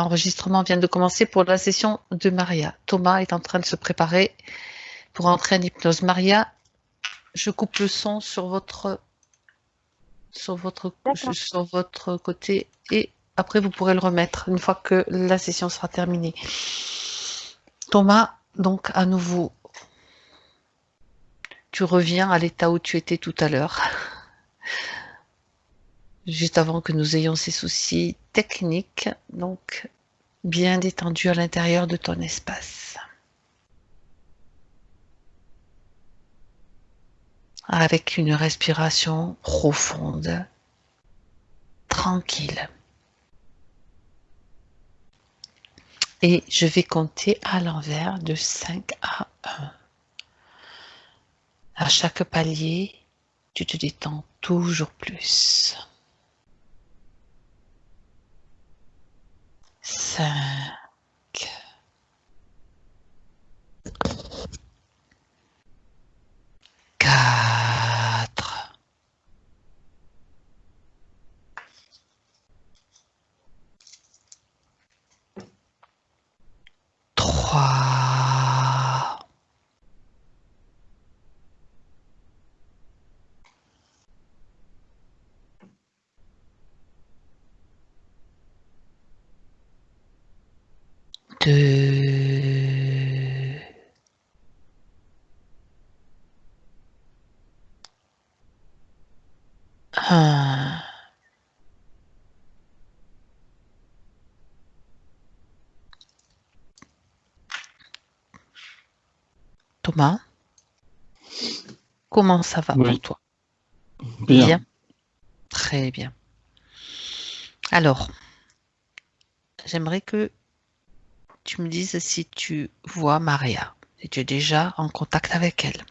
L'enregistrement vient de commencer pour la session de Maria. Thomas est en train de se préparer pour entrer en hypnose. Maria, je coupe le son sur votre sur votre sur votre côté et après vous pourrez le remettre une fois que la session sera terminée. Thomas, donc à nouveau, tu reviens à l'état où tu étais tout à l'heure juste avant que nous ayons ces soucis techniques, donc bien détendu à l'intérieur de ton espace. Avec une respiration profonde, tranquille. Et je vais compter à l'envers de 5 à 1. À chaque palier, tu te détends toujours plus. Cinq, quatre, trois, deux, un. Thomas, comment ça va Oui. pour toi Bien. Très bien. Alors, j'aimerais que tu me dises si tu vois Maria, si tu es déjà en contact avec elle.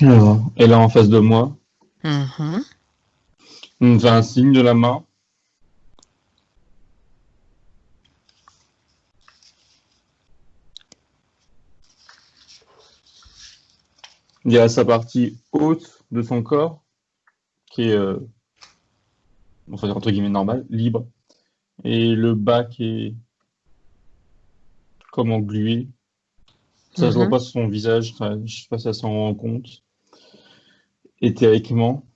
Alors, elle est en face de moi. Mhm. Me fait un signe de la main. Il y a sa partie haute de son corps, qui est, euh, on va dire entre guillemets normal, libre, et le bas qui est comme englué. Ça se voit Mhm. pas sur son visage, je sais pas si elle s'en rend compte. Éthériquement,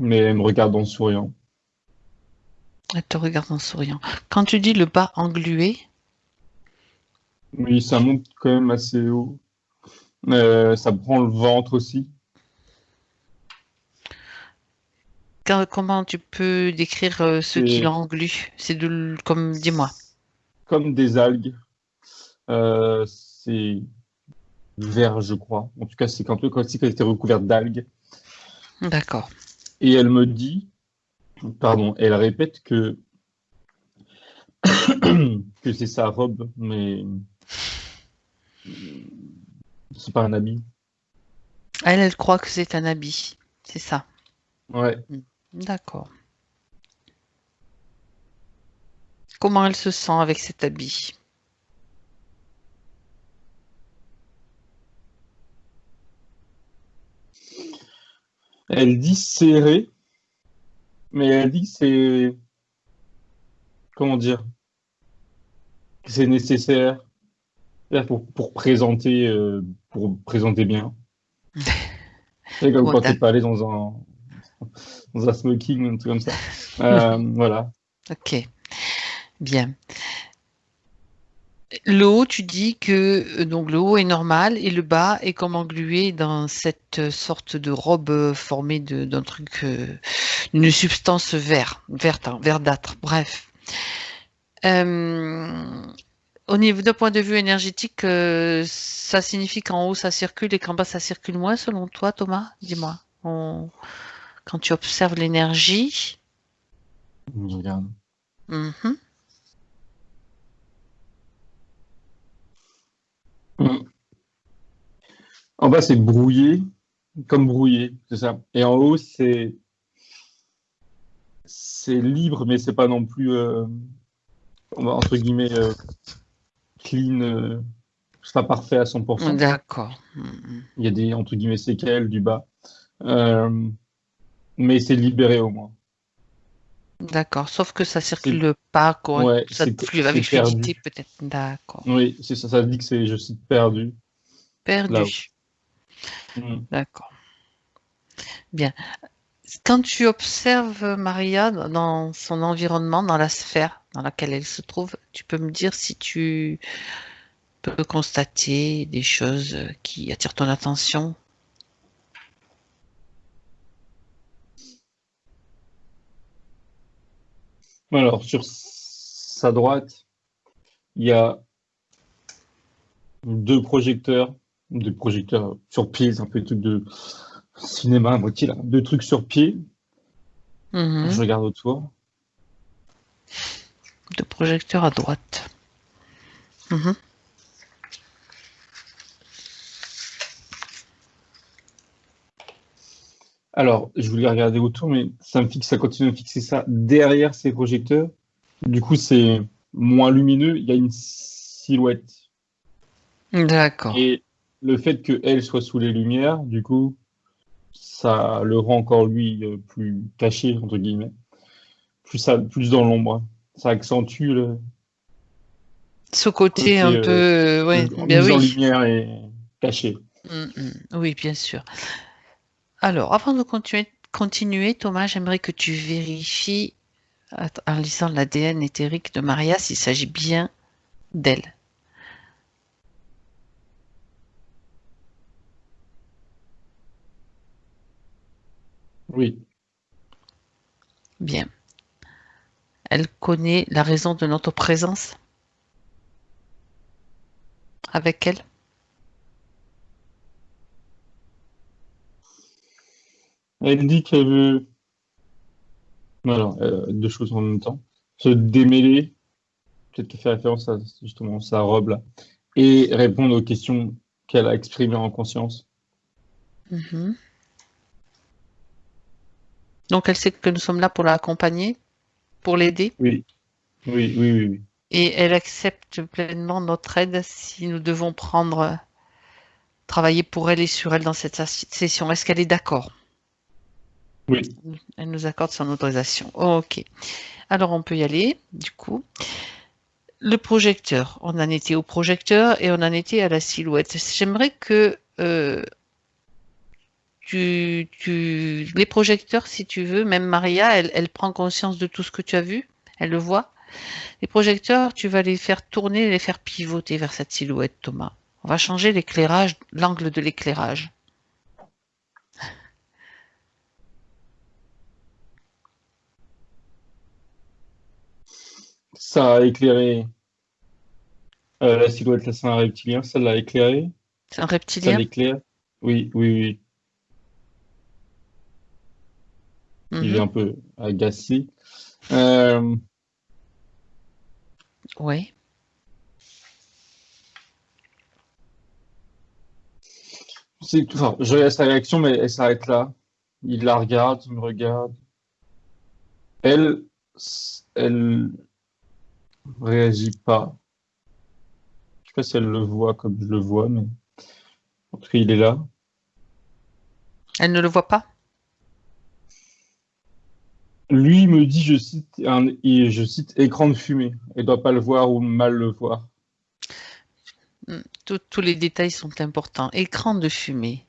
mais elle me regarde en souriant. Elle te regarde en souriant. Quand tu dis le bas englué, Oui, ça monte quand même assez haut. Euh, ça prend le ventre aussi. quand- comment tu peux décrire euh, ce qui C'est- l'englue C'est de comme dis-moi. Comme des algues. Euh, c'est vert, je crois. En tout cas, c'est comme si elle était recouverte d'algues. D'accord. Et elle me dit, pardon, elle répète que que c'est sa robe, mais c'est pas un habit. Elle, elle croit que c'est un habit. C'est ça. Ouais. D'accord. Comment elle se sent avec cet habit? Elle dit serré, mais elle dit que c'est comment dire que c'est nécessaire pour, pour présenter euh, pour présenter bien. C'est comme quand t'es pas allé dans un dans un smoking ou un truc comme ça. Euh, voilà. Ok. Bien. Le haut, tu dis que euh, donc le haut est normal et le bas est comme englué dans cette sorte de robe euh, formée d'un truc, euh, une substance vert, verte, hein, verdâtre. Bref. Euh, au niveau d'un point de vue énergétique, euh, ça signifie qu'en haut ça circule et qu'en bas ça circule moins, selon toi, Thomas? Dis-moi. On- Quand tu observes l'énergie. Je regarde. Mhm. En bas, c'est brouillé, comme brouillé, c'est ça. Et en haut, c'est c'est libre, mais c'est pas non plus euh, entre guillemets euh, clean. euh. c'est pas parfait à 100%. D'accord. Mhm. Il y a des, entre guillemets, séquelles du bas. Euh, mais c'est libéré au moins. D'accord. Sauf que ça circule pas, quoi. Ouais, ça flue avec fluidité, peut-être. D'accord. Oui, c'est ça, ça dit que c'est, je cite, perdu. Perdu. Où- Mm. D'accord. Bien. Quand tu observes Maria dans son environnement, dans la sphère dans laquelle elle se trouve, tu peux me dire si tu peux constater des choses qui attirent ton attention? Alors, sur sa droite, il y a deux projecteurs, des projecteurs sur pied, c'est un peu des trucs de cinéma à moitié là, deux trucs sur pied. Mhm. Je regarde autour. De projecteur à droite. Mhm. Alors, je voulais regarder autour, mais ça me fixe, ça continue à me fixer ça derrière ces projecteurs. Du coup, c'est moins lumineux. Il y a une silhouette. D'accord. Et le fait qu'elle soit sous les lumières, du coup, ça le rend encore lui euh, plus caché, entre guillemets. Plus, ça, plus dans l'ombre. Ça accentue le, Ce côté Côté, un euh, peu, ouais, bien mise en oui. lumière et caché. Mm, mm. Oui, bien sûr. Alors, avant de continuer, continuer, Thomas, j'aimerais que tu vérifies, en lisant l'ADN éthérique de Maria, s'il s'agit bien d'elle. Oui. Bien. Elle connaît la raison de notre présence? Avec elle? Elle dit qu'elle veut. Alors, euh, deux choses en même temps. Se démêler, peut-être qu'elle fait référence à justement sa robe là, et répondre aux questions qu'elle a exprimées en conscience. Mhm. Donc, elle sait que nous sommes là pour l'accompagner, pour l'aider, Oui, oui, oui, oui. oui. et elle accepte pleinement notre aide si nous devons prendre, travailler pour elle et sur elle dans cette sessi- session. Est-ce qu'elle est d'accord? Elle nous accorde son autorisation. Ok. Alors on peut y aller, du coup. Le projecteur. On en était au projecteur et on en était à la silhouette. J'aimerais que euh, tu, tu, les projecteurs, si tu veux, même Maria, elle, elle prend conscience de tout ce que tu as vu. Elle le voit. Les projecteurs, tu vas les faire tourner, les faire pivoter vers cette silhouette, Thomas. On va changer l'éclairage, l'angle de l'éclairage. Ça a éclairé euh, la silhouette, là, c'est un reptilien, ça l'a éclairé. C'est un Ça reptilien? l'éclaire. Oui, oui, oui. Il est Mhm. un peu agacé. Euh, Oui. c'est tout. Enfin, je regarde sa réaction, mais elle s'arrête là. Il la regarde, il me regarde. Elle, elle réagit pas. Je sais pas si elle le voit comme je le vois, mais en tout cas, il est là. Elle ne le voit pas? Lui me dit, je cite, un, et je cite écran de fumée. Elle doit pas le voir ou mal le voir. Hmm, tous- les détails sont importants. Écran de fumée.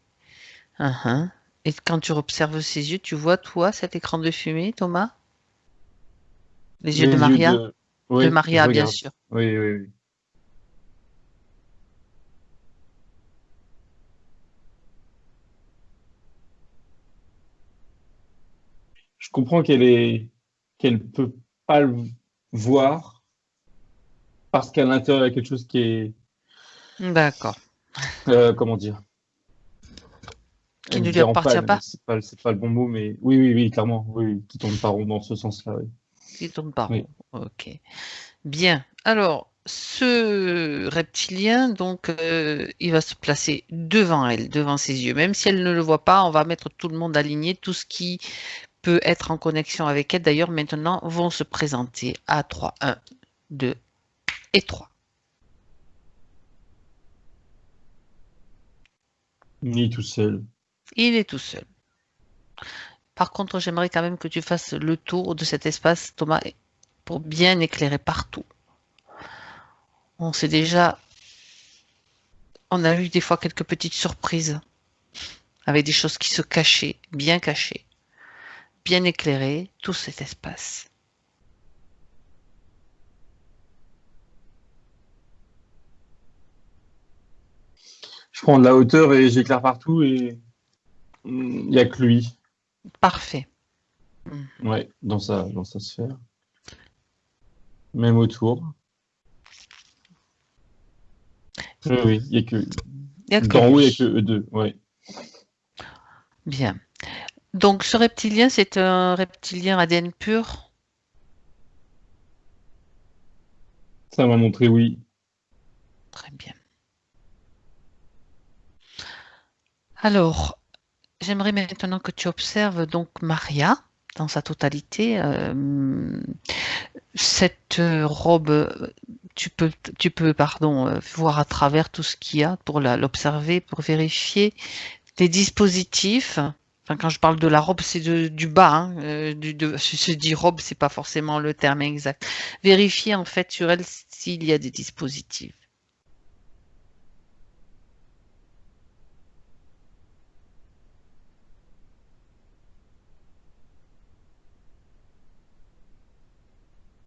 Uhum. Et quand tu observes ses yeux, tu vois, toi, cet écran de fumée, Thomas? Les yeux de Maria? de, oui, De Maria, bien sûr. Oui, oui, oui. Je comprends qu'elle est, qu'elle peut pas le voir parce qu'à l'intérieur il y a quelque chose qui est, D'accord. euh, comment dire, Qui ne lui appartient pas. C'est pas, c'est pas le bon mot, mais oui, oui, oui, clairement, oui, qui tourne pas rond dans ce sens-là. Oui. Il tourne pas Oui. Ok. Bien. Alors, ce reptilien, donc, euh, il va se placer devant elle, devant ses yeux. Même si elle ne le voit pas, on va mettre tout le monde aligné, tout ce qui peut être en connexion avec elle. D'ailleurs, maintenant, vont se présenter à 3. 1, 2 et 3. Ni tout seul. Il est tout seul. Par contre, j'aimerais quand même que tu fasses le tour de cet espace, Thomas, pour bien éclairer partout. On sait déjà, on a eu des fois quelques petites surprises avec des choses qui se cachaient, bien cachées, bien éclairées, tout cet espace. Je prends de la hauteur et j'éclaire partout et il n'y a que lui. Parfait. Ouais, dans sa, dans sa sphère. Même autour. Oui, oui, il n'y a que. Il y a que D'en haut, il n'y a que eux deux. Ouais. Bien. Donc, ce reptilien, c'est un reptilien ADN pur? Ça m'a montré oui. Très bien. Alors, j'aimerais maintenant que tu observes donc Maria dans sa totalité. Euh, cette euh, robe, tu peux, tu peux, pardon, euh, voir à travers tout ce qu'il y a pour l'observer, pour vérifier les dispositifs. Quand je parle de la robe, c'est du bas. Hein, du, de, je dis robe, c'est pas forcément le terme exact. Vérifier en fait sur elle s'il y a des dispositifs.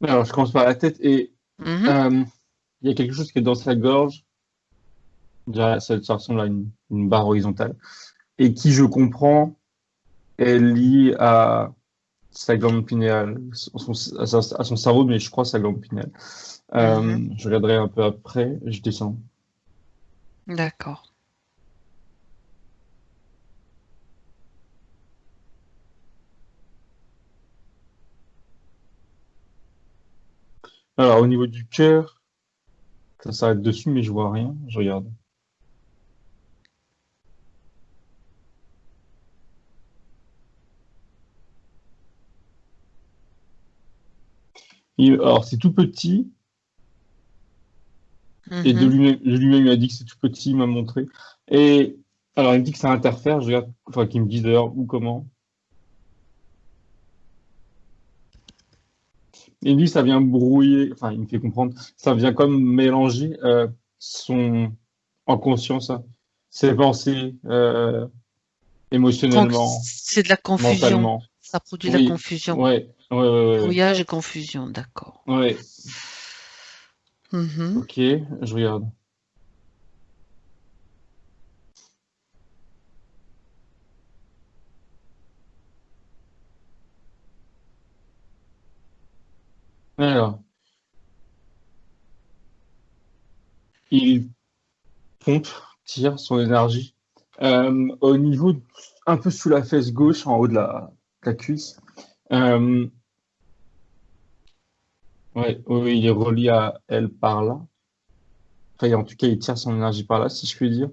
Alors, je commence par la tête et Mhm. euh, il y a quelque chose qui est dans sa gorge. Ça, ça ressemble à une, une barre horizontale. Et qui, je comprends, est liée à sa glande pinéale, son- à, sa- à son cerveau, mais je crois sa glande pinéale. Euh, Mhm. Je regarderai un peu après, je descends. D'accord. Alors, au niveau du cœur, ça s'arrête dessus, mais je vois rien. Je regarde. Il- alors, c'est tout petit, et de Mhm. lui-même, il m'a dit que c'est tout petit, il m'a montré. Et alors, il me dit que ça interfère, je regarde, enfin, qu'il me dise d'ailleurs où, comment. Dit que ça vient brouiller, enfin, il me fait comprendre, ça vient comme mélanger euh, son, en conscience, hein, ses pensées, euh, émotionnellement, c'est de la confusion. mentalement. Ça produit de Oui. la confusion. Ouais, ouais, ouais. Brouillage et confusion, d'accord. Ouais, Mhm. ok, je regarde. Alors, il pompe, tire son énergie euh, au niveau, un peu sous la fesse gauche, en haut de la, la cuisse. Euh, ouais, oui, il est relié à elle par là. En tout cas, il tire son énergie par là, si je puis dire.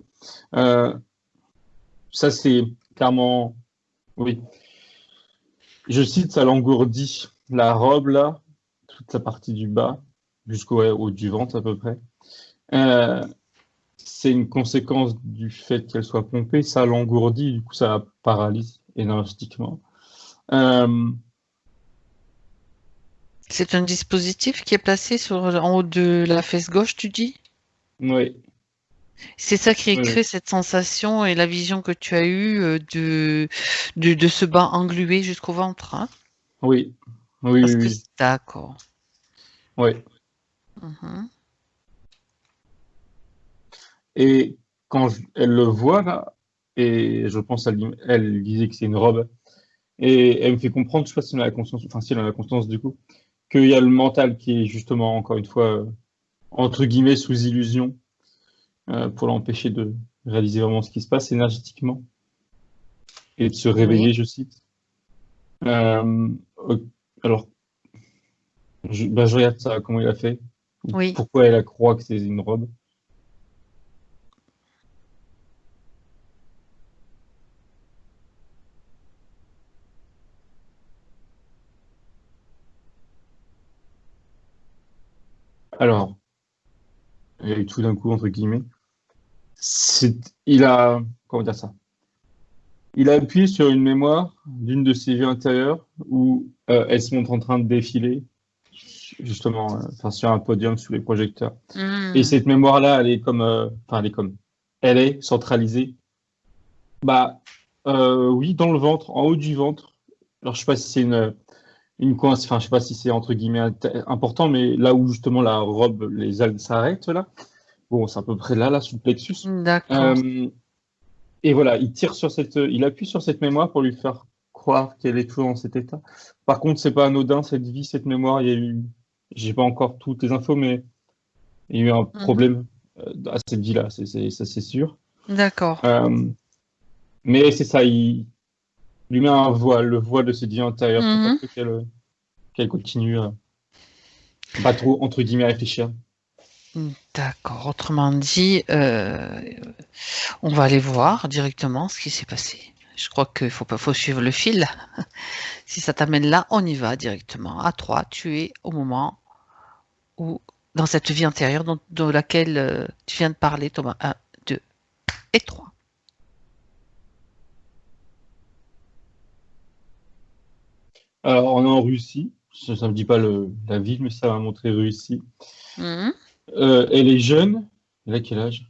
Euh, ça, c'est clairement, oui. Je cite, ça l'engourdit. La robe, là, toute la partie du bas, jusqu'au haut du ventre à peu près. Euh, c'est une conséquence du fait qu'elle soit pompée, ça l'engourdit, du coup ça la paralyse énergétiquement. Euh, C'est un dispositif qui est placé sur, en haut de la fesse gauche, tu dis? ouais, C'est ça qui Oui, crée oui. cette sensation et la vision que tu as eue euh, de, de, de ce bas englué jusqu'au ventre, hein? oui, oui, Parce oui, oui, d'accord. Ouais. Mhm. Et quand je- elle le voit là, et je pense elle, elle disait que c'est une robe, et elle me fait comprendre, je sais pas si elle a la conscience, enfin si elle a la conscience du coup, qu'il y a le mental qui est justement encore une fois euh, entre guillemets sous illusion euh, pour l'empêcher de réaliser vraiment ce qui se passe énergétiquement et de se réveiller, je cite. Euh, alors, je, bah, je regarde ça, comment il a fait, Oui. pourquoi elle croit que c'est une robe. Alors, a eu tout d'un coup, entre guillemets. il a, comment dire ça Il a appuyé sur une mémoire d'une de ses vues intérieures où euh, elle se montre en train de défiler, justement, euh, enfin, sur un podium sous les projecteurs. Hmm. Et cette mémoire-là, elle est comme, euh, enfin, elle est comme, elle est centralisée. Bah, euh, oui, dans le ventre, en haut du ventre. Alors, je sais pas si c'est une, une enfin, je sais pas si c'est entre guillemets important, mais là où justement la robe, les algues s'arrêtent là. Bon, c'est à peu près là, là, sous le plexus. D'accord. Euh, et voilà, il tire sur cette, il appuie sur cette mémoire pour lui faire croire qu'elle est toujours dans cet état. Par contre, c'est pas anodin cette vie, cette mémoire. Il y a eu, j'ai pas encore toutes les infos, mais il y a eu un problème euh, à cette vie-là, ça c'est sûr. D'accord. Euh, mais c'est ça, il lui met un voile, le voile de cette vie antérieure, pour Mhm. pas que qu'elle, continue à pas trop entre guillemets réfléchir. D'accord. Autrement dit, euh, on va aller voir directement ce qui s'est passé. Je crois qu'il faut faut suivre le fil. si ça t'amène là, on y va directement. À trois, tu es au moment où, dans cette vie antérieure dont, de laquelle euh, tu viens de parler, Thomas. 1, 2 et 3. Alors, on est en Russie. Ça ne me dit pas le, la ville, mais ça va montrer Russie. Mhm. Euh, elle est jeune. Elle a quel âge?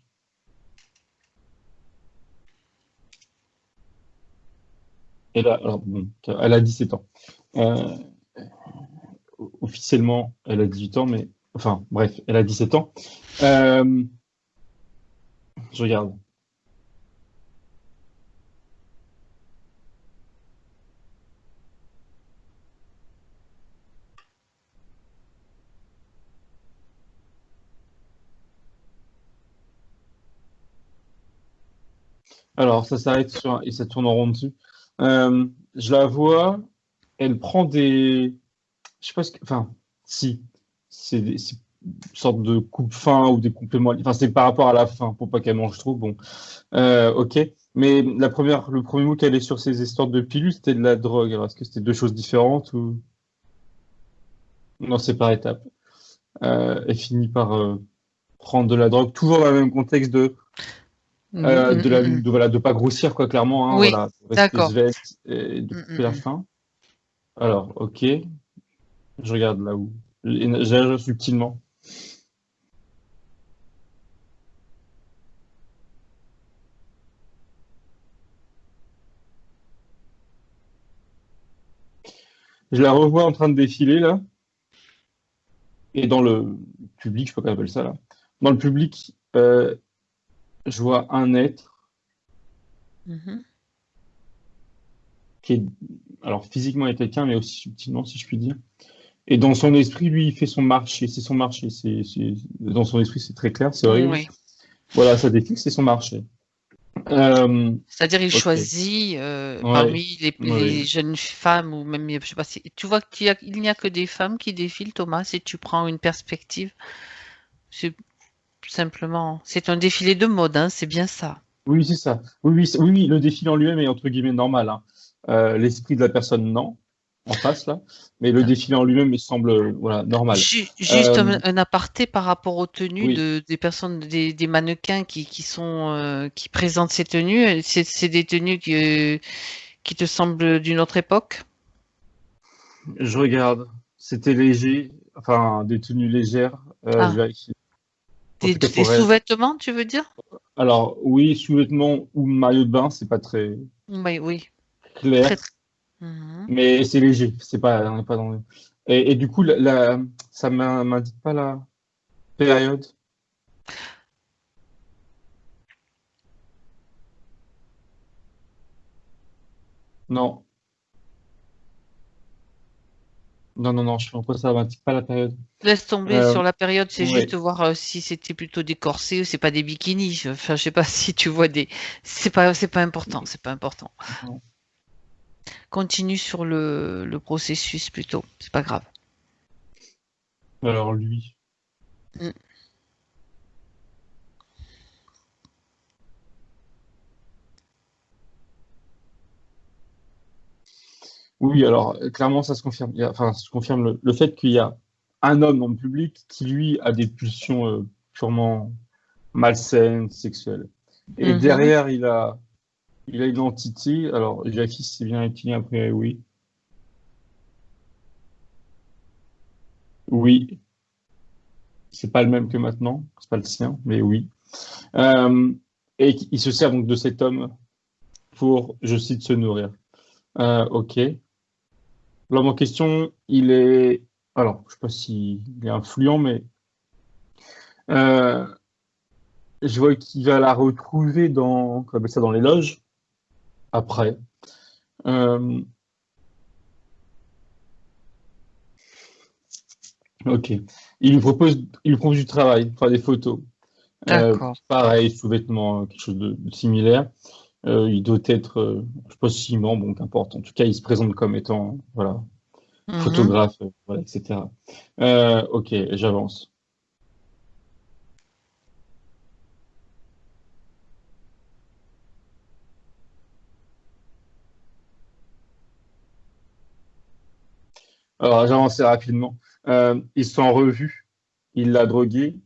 Elle a, alors, bon, elle a 17 ans. Euh, officiellement, elle a 18 ans, mais enfin, bref, elle a 17 ans. Euh, je regarde. Alors, ça s'arrête sur et ça tourne en rond dessus. Euh, je la vois, elle prend des. Je sais pas ce que. Enfin, si. C'est une sorte de coupe-faim ou des compléments. Enfin, c'est par rapport à la faim, pour pas qu'elle mange trop. Bon. Euh, ok. Mais la première, le premier mot qu'elle est sur ces histoires de pilules, c'était de la drogue. Alors, est-ce que c'était deux choses différentes ou? Non, c'est par étapes. Euh, elle finit par euh, prendre de la drogue, toujours dans le même contexte de euh, de la Mhm. de, voilà de pas grossir quoi clairement hein, Oui, voilà d'accord. et de couper la faim alors ok je regarde là où j'agis subtilement je la revois en train de défiler là et dans le public je sais pas comment appelle ça là dans le public euh, je vois un être Mhm. qui est, alors physiquement est quelqu'un, mais aussi subtilement, si je puis dire. Et dans son esprit, lui, il fait son marché, c'est son marché. C'est, dans son esprit, c'est très clair, c'est. Oui. Voilà, ça défile, c'est son marché. Euh, C'est-à-dire, il choisit euh, Ouais. parmi les, Ouais. les jeunes femmes ou même, je sais pas si tu vois qu'il a- n'y a que des femmes qui défilent, Thomas, si tu prends une perspective. C'est simplement, c'est un défilé de mode, hein, c'est bien ça. oui, c'est ça. Oui, oui, oui, le défilé en lui-même est entre guillemets normal. hein. Euh, l'esprit de la personne, non, en face là. Mais le défilé en lui-même, il semble, euh, voilà, normal. Ju- Juste Euh, un, aparté par rapport aux tenues oui. de, des personnes, des, des mannequins qui, qui sont euh, qui présentent ces tenues. C'est des tenues qui, qui te semblent d'une autre époque? Je regarde. C'était léger, enfin, des tenues légères. Euh, Ah. je Des, sous-vêtements, tu veux dire? Alors, oui, sous-vêtements ou maillot de bain, c'est pas très Oui, oui. clair. Très, très. Mhm. Mais c'est léger, c'est pas, on n'est pas dans le... et, et du coup, la, la- ça m'in- m'indique pas la période. Non. Non, non, non, je pense que ça m'indique pas la période. Laisse tomber Euh, sur la période, c'est ouais. juste voir euh, si c'était plutôt des corsets ou c'est pas des bikinis. Enfin, je sais pas si tu vois des. C'est pas, c'est pas important, c'est pas important. Non. Continue sur le, le processus plutôt, c'est pas grave. Alors, lui. Mm. Oui, alors, clairement, ça se confirme. Il y a- enfin, ça se confirme le, le fait qu'il y a un homme dans le public qui, lui, a des pulsions euh, purement malsaines, sexuelles. Et Mhm. derrière, il a, il a une entité. Alors, Jackie, c'est bien reptilien, après, oui. Oui. C'est pas le même que maintenant, c'est pas le sien, mais oui. Euh, et il se sert donc de cet homme pour, je cite, se nourrir. Euh, ok. L'homme en question, il est, alors, je sais pas s'il est influent, mais euh, je vois qu'il va la retrouver dans, comment ça, dans les loges, après. Euh, ok. Il lui propose, il lui propose du travail, faire des photos. Euh, D'accord. pareil, sous-vêtements, quelque chose de, de similaire. Euh, il doit être, euh, je sais pas si membre, bon, qu'importe. En tout cas, il se présente comme étant, voilà, Mhm. photographe, euh, voilà, etc. Euh, ok, j'avance. Alors, j'avance rapidement. Euh, ils sont en revue. Il l'a drogué.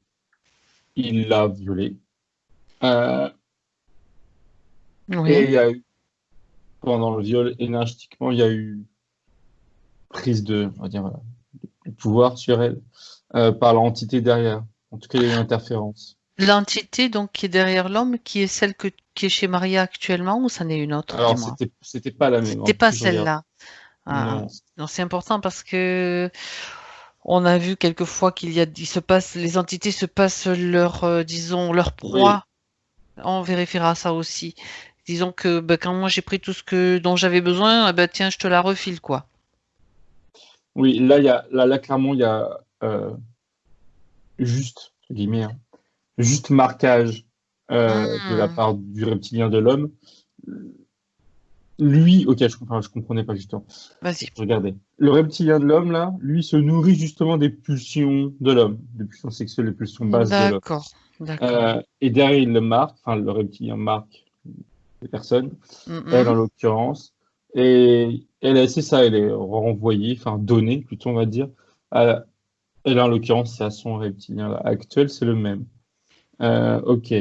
Il l'a violé. Euh, et il Oui. y a eu, pendant le viol, énergétiquement, il y a eu prise de, on va dire, voilà, de pouvoir sur elle euh, par l'entité derrière. En tout cas, il y a eu une interférence. L'entité donc qui est derrière l'homme, qui est celle que, qui est chez Maria actuellement, ou ça n'est une autre, Alors, c'était, pas la même. C'était pas celle-là. Ah, Non. non, c'est important parce que on a vu quelquefois qu'il y a, il se passe, les entités se passent leur, euh, disons, leur proie. On vérifiera ça aussi. Disons que ben, quand moi j'ai pris tout ce que dont j'avais besoin, eh ben, tiens, je te la refile quoi. Oui, là, il y a, là, là, clairement, il y a euh, juste, guillemets, hein, juste marquage euh, de la Hmm. part du reptilien de l'homme. Lui, ok, je, comprends, je comprenais pas justement. Vas-y. Regardez. Le reptilien de l'homme, là, lui, se nourrit justement des pulsions de l'homme, des pulsions sexuelles, des pulsions basses de l'homme. D'accord. D'accord. Euh, et derrière, il le marque, enfin, le reptilien marque les personnes, Mhm. elle en l'occurrence. Et elle, c'est ça, elle est renvoyée, enfin, donnée, plutôt, on va dire. À, elle, en l'occurrence, c'est à son reptilien là, actuel, c'est le même. Euh, ok.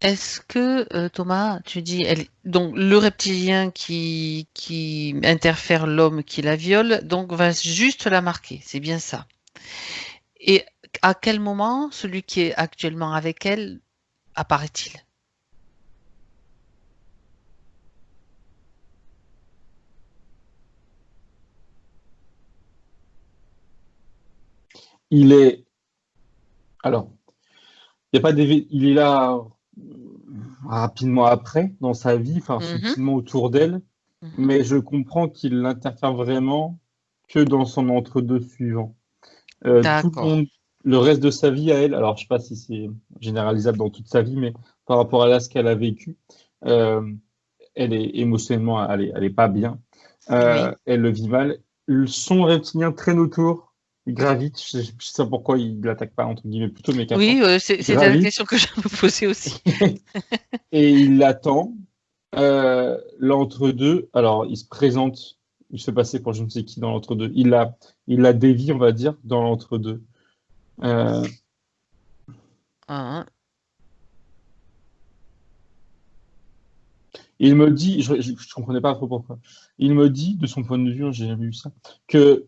Est-ce que euh, Thomas, tu dis, donc le reptilien qui qui interfère l'homme qui la viole, donc va juste la marquer, c'est bien ça. Et à quel moment celui qui est actuellement avec elle apparaît-il? Il est. Alors, il y a pas il est là rapidement après dans sa vie, enfin Mhm. subtilement autour d'elle, Mhm. mais je comprends qu'il n'interfère vraiment que dans son entre-deux suivant. Euh, tout le D'accord. monde, le reste de sa vie à elle, alors je sais pas si c'est généralisable dans toute sa vie, mais par rapport à là ce qu'elle a vécu, euh, elle est émotionnellement, elle est, elle est pas bien. Euh, Oui. Elle le vit mal. Son reptilien traîne autour, il gravite. Je sais, je sais pas pourquoi il l'attaque pas entre guillemets plutôt, mais. Oui, euh, c'est- la question que je me posais aussi. Et il l'attend. Euh, l'entre-deux, alors il se présente, il se fait passer pour je ne sais qui dans l'entre-deux. Il la, il la dévie, on va dire, dans l'entre-deux. Euh, Hein, il me dit, je, je comprenais pas trop pourquoi. Il me dit, de son point de vue, hein, j'ai jamais vu ça, que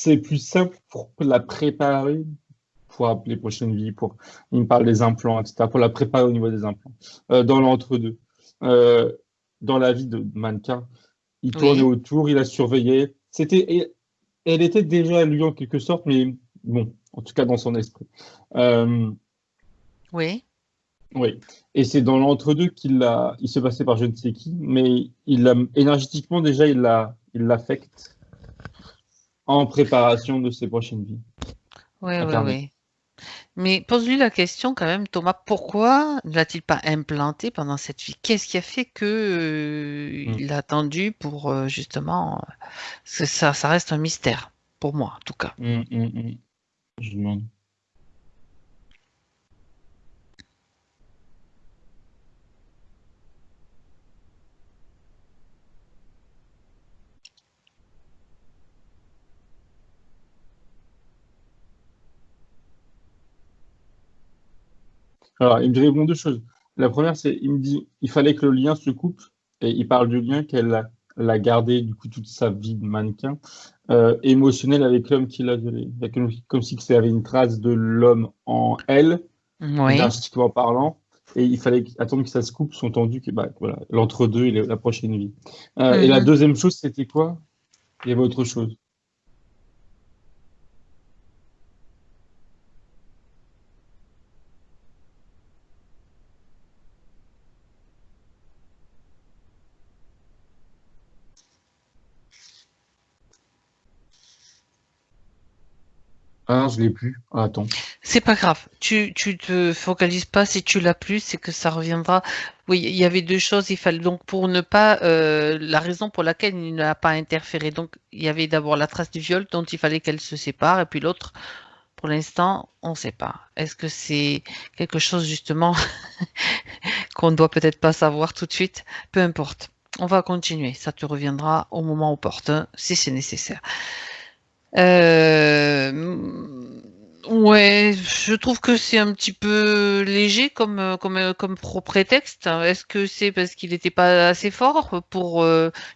c'est plus simple pour la préparer pour les prochaines vies, pour, il me parle des implants, etc., pour la préparer au niveau des implants, euh, dans l'entre-deux. Euh, dans la vie de mannequin, il Oui. tournait autour, il a surveillé. C'était, elle était déjà lui en quelque sorte, mais bon, en tout cas dans son esprit. Euh, Oui. oui. Et c'est dans l'entre-deux qu'il l'a, il se passait par je ne sais qui, mais il l'a, énergétiquement déjà, il l'a, il l'affecte en préparation de ses prochaines vies. Oui, oui, oui. Mais pose-lui la question quand même, Thomas, pourquoi ne l'a-t-il pas implanté pendant cette vie? Qu'est-ce qui a fait que euh, il a attendu pour euh, justement euh, ça, ça reste un mystère pour moi en tout cas. Hum, hum. Je demande. Alors, il me répond deux choses. La première, c'est il me dit il fallait que le lien se coupe et il parle du lien qu'elle a, l'a gardé du coup toute sa vie de mannequin euh, émotionnel avec l'homme qui l'a violé. Comme, comme si c'était avait une trace de l'homme en elle, Oui. drastiquement parlant. Et il fallait attendre que ça se coupe, sont tendus que bah, voilà, l'entre-deux et la prochaine vie. Euh, Et la Mhm. deuxième chose, c'était quoi? Il y avait autre chose. Ah, je l'ai plus. Ah. C'est pas grave. Tu, tu te focalises pas si tu l'as plus, c'est que ça reviendra. Oui, il y avait deux choses. Il fallait donc pour ne pas euh, la raison pour laquelle il n'a pas interféré. Donc il y avait d'abord la trace du viol dont il fallait qu'elle se sépare, et puis l'autre, pour l'instant, on ne sait pas. Est-ce que c'est quelque chose justement qu'on ne doit peut-être pas savoir tout de suite? Peu importe. On va continuer. Ça te reviendra au moment opportun si c'est nécessaire. Euh, ouais, je trouve que c'est un petit peu léger comme euh, comme euh, comme prétexte. Est-ce que c'est parce qu'il n'était pas assez fort pour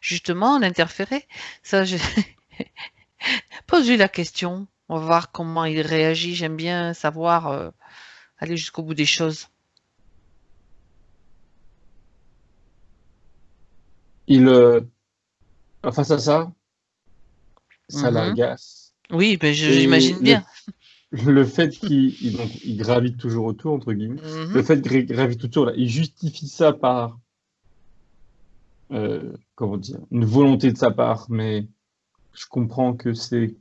justement l'interférer? Ça, je pose-lui la question. On va voir comment il réagit. J'aime bien savoir aller jusqu'au bout des choses. Il, euh, face à ça, ça Mhm. l'agace. Oui, ben j'imagine bien. Le fait qu'il il- donc, il gravite toujours autour, entre guillemets, Mhm. le fait qu'il gravite autour, là, il justifie ça par, euh, comment dire, une volonté de sa part, mais je comprends que c'est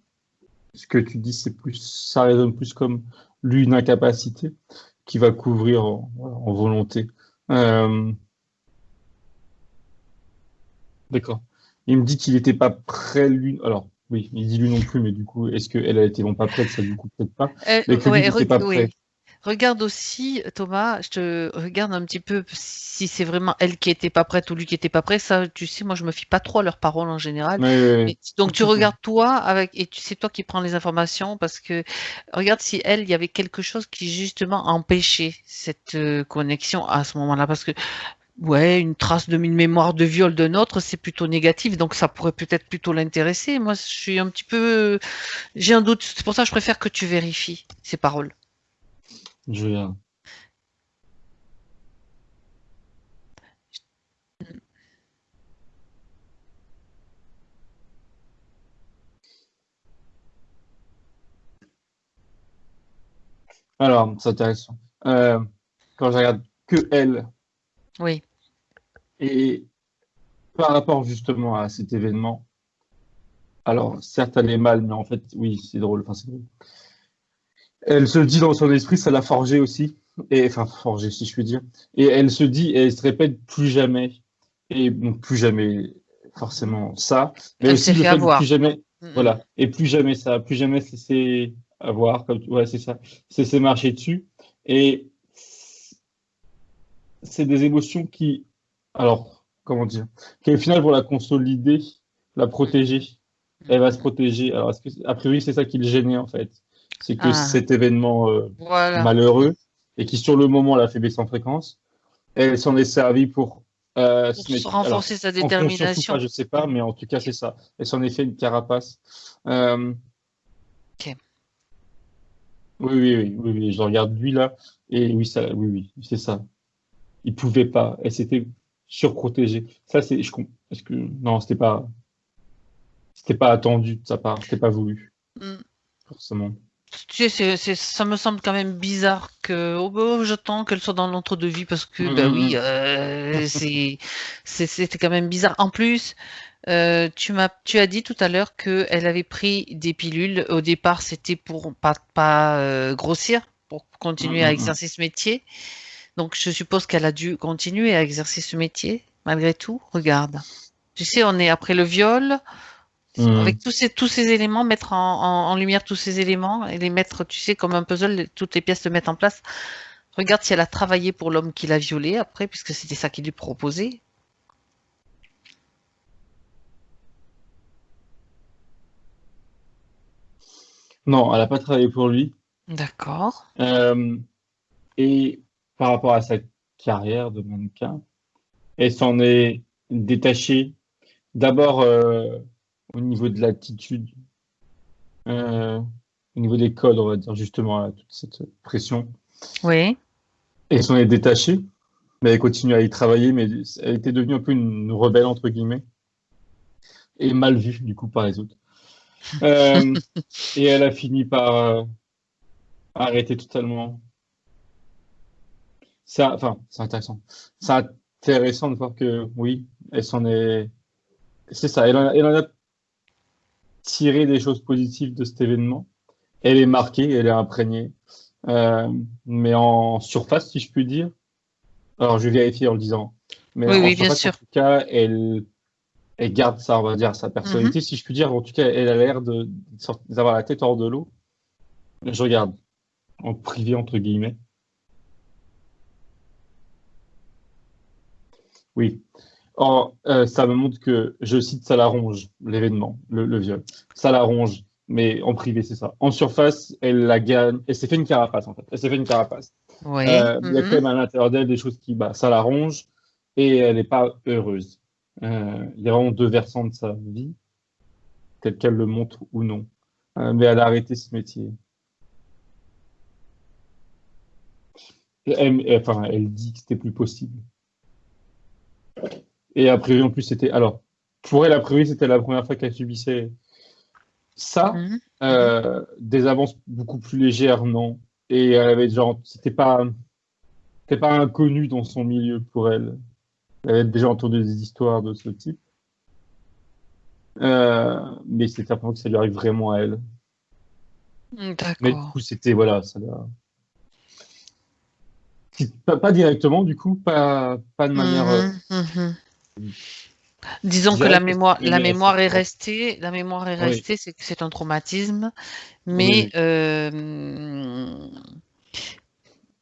ce que tu dis, c'est plus, ça résonne plus comme lui une incapacité qui va couvrir en volonté. Euh, D'accord. Il me dit qu'il n'était pas prêt, lui. Alors, oui, il dit lui non plus, mais du coup, est-ce qu'elle a été bon, pas prête Ça, du coup, peut-être pas. Euh, Mais que ouais, oui. Regarde aussi, Thomas, je te regarde un petit peu si c'est vraiment elle qui était pas prête ou lui qui était pas prêt. Ça, tu sais, moi, je me fie pas trop à leurs paroles en général. Ouais, ouais, ouais. Mais- donc tu regardes toi avec et tu c'est toi qui prends les informations parce que regarde si elle il y avait quelque chose qui justement empêchait cette euh, connexion à ce moment-là parce que ouais une trace de une mémoire de viol d'un autre c'est plutôt négatif donc ça pourrait peut-être plutôt l'intéresser. Moi je suis un petit peu j'ai un doute c'est pour ça que je préfère que tu vérifies ces paroles. Je regarde. Alors, c'est intéressant. Euh, quand je regarde que elle, Oui. Et par rapport justement à cet événement, alors certes elle est mal, mais en fait, oui, c'est drôle. Enfin, c'est drôle. Elle se dit dans son esprit, ça l'a forgé aussi, et enfin forgé si je puis dire. Et elle se dit, et elle se répète plus jamais, et donc plus jamais forcément ça, mais Elle aussi le fait avoir. plus jamais Mm, voilà. Et plus jamais ça, plus jamais c'est avoir, comme, ouais, c'est ça. C'est marcher dessus. Et c'est des émotions qui, alors, comment dire, qui au final vont la consolider, la protéger. Elle va se protéger. Alors, que, a priori, c'est ça qui le gênait, en fait? C'est que Ah. cet événement euh, Voilà. malheureux et qui, sur le moment, l'a fait baisser en fréquence, elle s'en est servie pour, euh, Pour se mettre, se alors, renforcer sa détermination. pas, je sais pas, mais en tout cas, c'est ça. Elle s'en est fait une carapace. Euh, Ok. Oui, oui, oui, oui, oui, je regarde lui là, et oui, ça, oui, oui, c'est ça. Il pouvait pas, elle s'était surprotégée. Ça, c'est, je, parce que, non, c'était pas, c'était pas attendu de sa part, c'était pas voulu, Mm. forcément. Tu sais, ça me semble quand même bizarre que oh, bah, j'attends qu'elle soit dans l'entre-deux-vie parce que, Mm, bah mm, oui, euh, c'était quand même bizarre. En plus, euh, tu m'as, tu as dit tout à l'heure qu'elle avait pris des pilules. Au départ, c'était pour pas, pas euh, grossir, pour continuer à mm, mm. exercer ce métier. Donc, je suppose qu'elle a dû continuer à exercer ce métier, malgré tout. Regarde. Tu sais, on est après le viol. Mm. Avec tous ces, tous ces éléments, mettre en, en- en lumière tous ces éléments et les mettre, tu sais, comme un puzzle, toutes les pièces se mettent en place. Regarde si elle a travaillé pour l'homme qui l'a violée après, puisque c'était ça qu'il lui proposait. Non, elle a pas travaillé pour lui. D'accord. Euh, et par rapport à sa carrière de mannequin. Elle s'en est détachée d'abord euh, au niveau de l'attitude, euh, au niveau des codes, on va dire justement, à toute cette pression. Oui. Elle s'en est détachée, mais elle continue à y travailler, mais elle était devenue un peu une rebelle, entre guillemets, et mal vue, du coup, par les autres. Euh, et elle a fini par arrêter totalement. Ça, enfin, c'est intéressant. C'est intéressant de voir que, oui, elle s'en est. C'est ça, elle en, a, elle en a tiré des choses positives de cet événement. Elle est marquée, elle est imprégnée. Euh, mais en surface, si je puis dire. Alors, je vais vérifier en le disant. Mais Oui, en oui, bien surface, sûr. En tout cas, elle, elle garde ça, on va dire, sa personnalité, Mhm. si je puis dire. En tout cas, elle a l'air d'avoir la tête hors de l'eau. Je regarde. En privé, entre guillemets. Oui. Or, euh, ça me montre que, je cite, ça l'arrange, l'événement, le, le viol. Ça l'arrange, mais en privé, c'est ça. En surface, elle la gagne. Elle s'est fait une carapace, en fait. Elle s'est fait une carapace. Oui. Euh, Il y a Mhm. quand même à l'intérieur d'elle des choses qui, bah, ça l'arrange et elle n'est pas heureuse. Euh, il y a vraiment deux versants de sa vie, tel qu'elle le montre ou non. Euh, mais elle a arrêté ce métier. Elle- enfin, elle dit que c'était plus possible. Et a priori, en plus, c'était. Alors, pour elle, a priori, c'était la première fois qu'elle subissait ça. Mhm. Euh, des avances beaucoup plus légères, non. Et elle avait genre, c'était pas, c'était pas inconnu dans son milieu pour elle. Elle avait déjà entendu des histoires de ce type. Euh, mais c'était la première fois que ça lui arrive vraiment à elle. Mais du D'accord. coup, c'était, voilà, ça l'a. C'est Pas, pas directement, du coup, pas, pas de manière. euh, Mhm, mhm. Disons que la mémoire, la mémoire est restée, la mémoire est Oui. restée, c'est que c'est un traumatisme, mais oui. euh,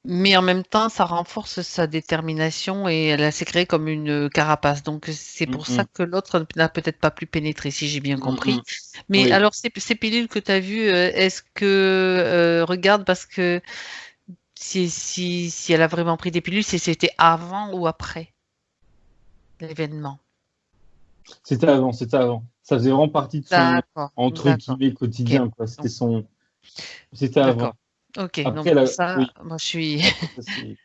mais en même temps, ça renforce sa détermination et elle s'est créée comme une carapace. Donc c'est pour ça que l'autre n'a peut-être pas pu pénétrer, si j'ai bien compris. Mais Oui. alors ces, ces pilules que tu as vues, euh, est-ce que euh, regarde parce que si, si, si elle a vraiment pris des pilules, si c'était avant ou après? L'événement. C'était avant, c'était avant. Ça faisait vraiment partie de son, entre guillemets, quotidien, quoi. C'était son, c'était avant. Ok, Après, elle a- ça, oui. moi je suis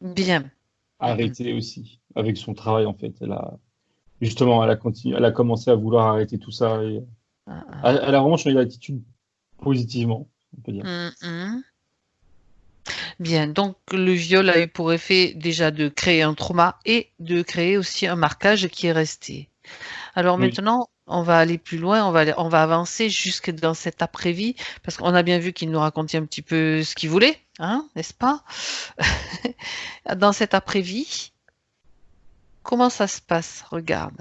bien. arrêté aussi avec son travail, en fait. Elle a, justement, elle a continué, elle a commencé à vouloir arrêter tout ça et Ah, ah. elle, a vraiment changé d'attitude positivement, on peut dire. Hum, hum. Bien, donc le viol a eu pour effet déjà de créer un trauma et de créer aussi un marquage qui est resté. Alors Oui. maintenant, on va aller plus loin, on va, aller- on va avancer jusque dans cette après-vie, parce qu'on a bien vu qu'il nous racontait un petit peu ce qu'il voulait, hein, n'est-ce pas? Dans cette après-vie, comment ça se passe? Regarde.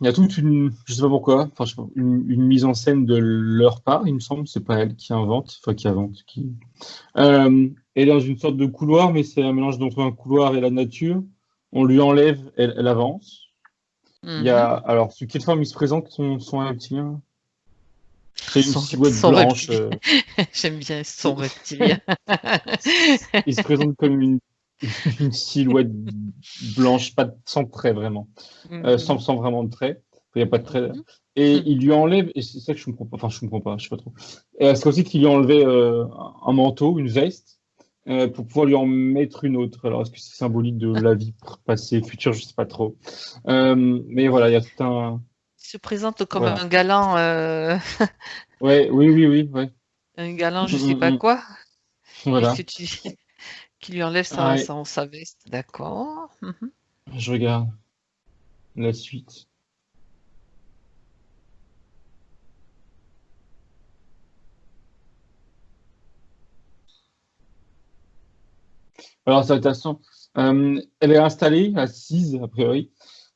Il y a toute une, je sais pas pourquoi, enfin, une, une mise en scène de leur part, il me semble, c'est pas elle qui invente, enfin qui invente, qui. Euh, elle est dans une sorte de couloir, mais c'est un mélange entre un couloir et la nature. On lui enlève, elle, elle avance. Il y a, alors, sous quelle forme il se présente son, son reptilien? C'est une Son- silhouette son blanche. euh, J'aime bien son reptilien. il se présente comme une, une silhouette blanche, pas de, sans trait vraiment, euh, Mhm. sans, sans vraiment de trait. Il n'y a pas de trait. Mhm. Et Mhm. il lui enlève, et c'est ça que je comprends pas, enfin je comprends pas, je sais pas trop. Et c'est aussi qu'il lui a enlevé euh, un manteau, une veste, euh, pour pouvoir lui en mettre une autre. Alors est-ce que c'est symbolique de la vie passée, future, je sais pas trop. Euh, mais voilà, il y a tout un. Il se présente comme Voilà. un galant, euh, Ouais, oui, oui, oui, ouais. un galant, je Mm, sais mm, pas mm. quoi, Voilà. et tu, qui lui enlève sa, Ouais. sa, sa veste. D'accord. Mhm. Je regarde la suite. Alors, intéressant. Euh, elle est installée, assise, a priori.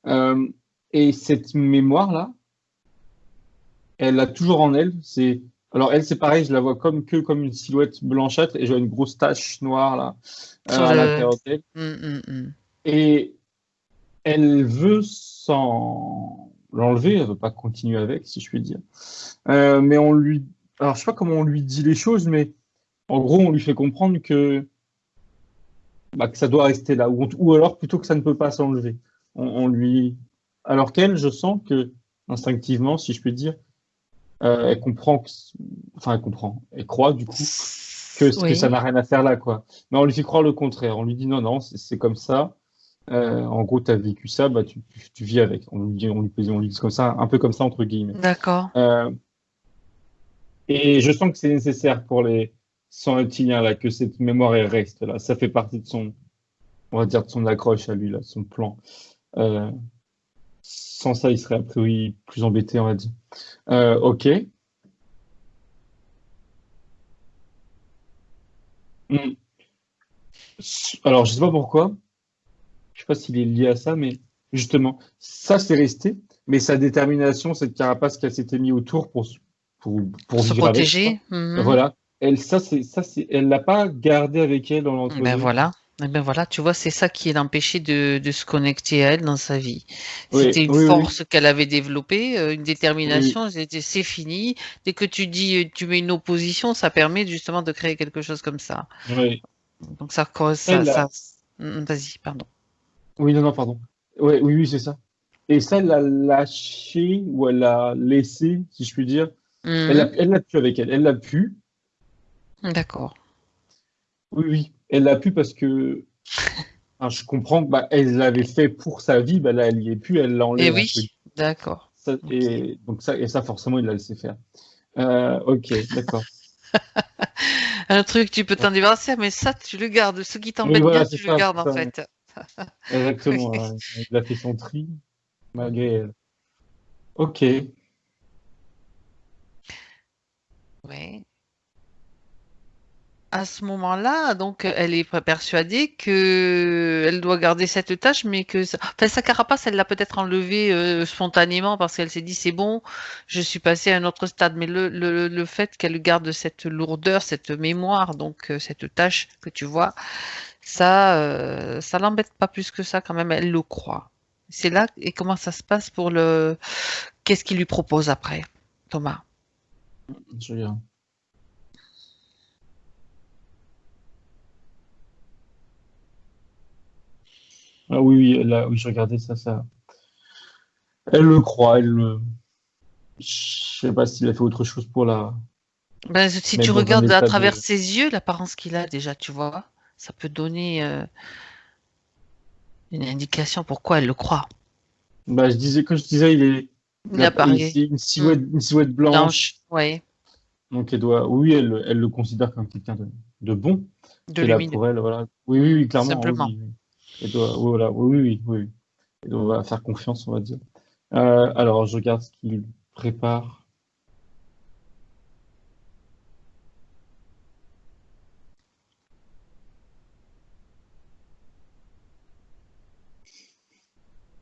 Euh, et cette mémoire-là, elle l'a toujours en elle. C'est alors elle, c'est pareil, je la vois comme que comme une silhouette blanchâtre et j'ai une grosse tache noire là euh, Sur à le- l'intérieur d'elle. Mm, mm, mm. Et elle veut s'en l'enlever, elle veut pas continuer avec, si je puis dire. Euh, mais on lui, alors je sais pas comment on lui dit les choses, mais en gros, on lui fait comprendre que, bah, que ça doit rester là, ou, ou, alors plutôt que ça ne peut pas s'enlever. On, on, lui, alors qu'elle, je sens que instinctivement, si je puis dire, euh, elle comprend, que... enfin elle comprend, elle croit du coup que, oui. que ça n'a rien à faire là, quoi. Mais on lui fait croire le contraire. On lui dit non, non, c'est comme ça. Euh, en gros, tu as vécu ça, bah, tu, tu, vis avec. On lui dit, on lui, on lui dit comme ça, un peu comme ça, entre guillemets. D'accord. Euh, et je sens que c'est nécessaire pour les sans reptiliens, là, que cette mémoire elle reste là. Ça fait partie de son, on va dire, de son accroche à lui, là, son plan. Sans ça, il serait a priori plus embêté, on va dire. Euh, ok. Hmm. Alors, je sais pas pourquoi. Je sais pas s'il est lié à ça, mais justement, ça c'est resté. Mais sa détermination, cette carapace qu'elle s'était mise autour pour pour, pour se protéger. Avec, -hmm. Voilà. Elle, ça c'est ça c'est, elle l'a pas gardé avec elle dans l'entreprise. Ben voilà. Eh ben voilà, tu vois, c'est ça qui l'empêchait de, de se connecter à elle dans sa vie. C'était une oui, force oui. qu'elle avait développée, euh, une détermination, c'était c'est fini. Dès que tu dis, euh, tu mets une opposition, ça permet justement de créer quelque chose comme ça. Oui. Donc ça, co- ça, ça- Mm, vas-y, pardon. Oui, non, non, pardon. Ouais, oui, oui, c'est ça. Et ça, elle l'a lâché ou elle l'a laissé, si je puis dire. Elle l'a Mhm. elle l'a pu avec elle. Elle l'a pu. D'accord. Oui, oui. Elle l'a pu parce que enfin, je comprends que bah, elle l'avait fait pour sa vie. Bah, là, elle y est plus. Elle Et l'enlève. oui, entre guillemets. d'accord. Ça, et, donc ça, et ça, forcément, il l'a laissé faire. Euh, ok, d'accord. Un truc, tu peux t'en débarrasser, mais ça, tu le gardes. Ce qui t'embête Oui, voilà, tu ça, le gardes en fait. Exactement. Oui. Il a fait son tri, malgré elle. Ok. Ouais. À ce moment-là, donc, elle est persuadée que elle doit garder cette tâche, mais que enfin, sa carapace, elle l'a peut-être enlevée euh, spontanément parce qu'elle s'est dit c'est bon, je suis passée à un autre stade. Mais le, le, le fait qu'elle garde cette lourdeur, cette mémoire, donc euh, cette tâche que tu vois, ça, euh, ça l'embête pas plus que ça quand même. Elle le croit. C'est là et comment ça se passe pour le. Qu'est-ce qu'il lui propose après, Thomas? Je. Ah oui, oui, a- oui, je regardais ça, ça. Elle le croit, elle le. Je sais pas s'il a fait autre chose pour la. Ben, si tu regardes à de- travers ses yeux, l'apparence qu'il a déjà, tu vois, ça peut donner euh, une indication pourquoi elle le croit. Bah, je disais, quand je disais, il est. Il ici une silhouette, une silhouette blanche. blanche, ouais, Donc, elle doit. Oui, elle, elle le considère comme quelqu'un de, de bon. de là lumineux. pour elle, voilà. Oui, oui, oui, clairement. Simplement. oui, oui. Voilà, oui, oui, oui. Elle doit faire confiance, on va dire. Euh, alors, je regarde ce qu'il prépare.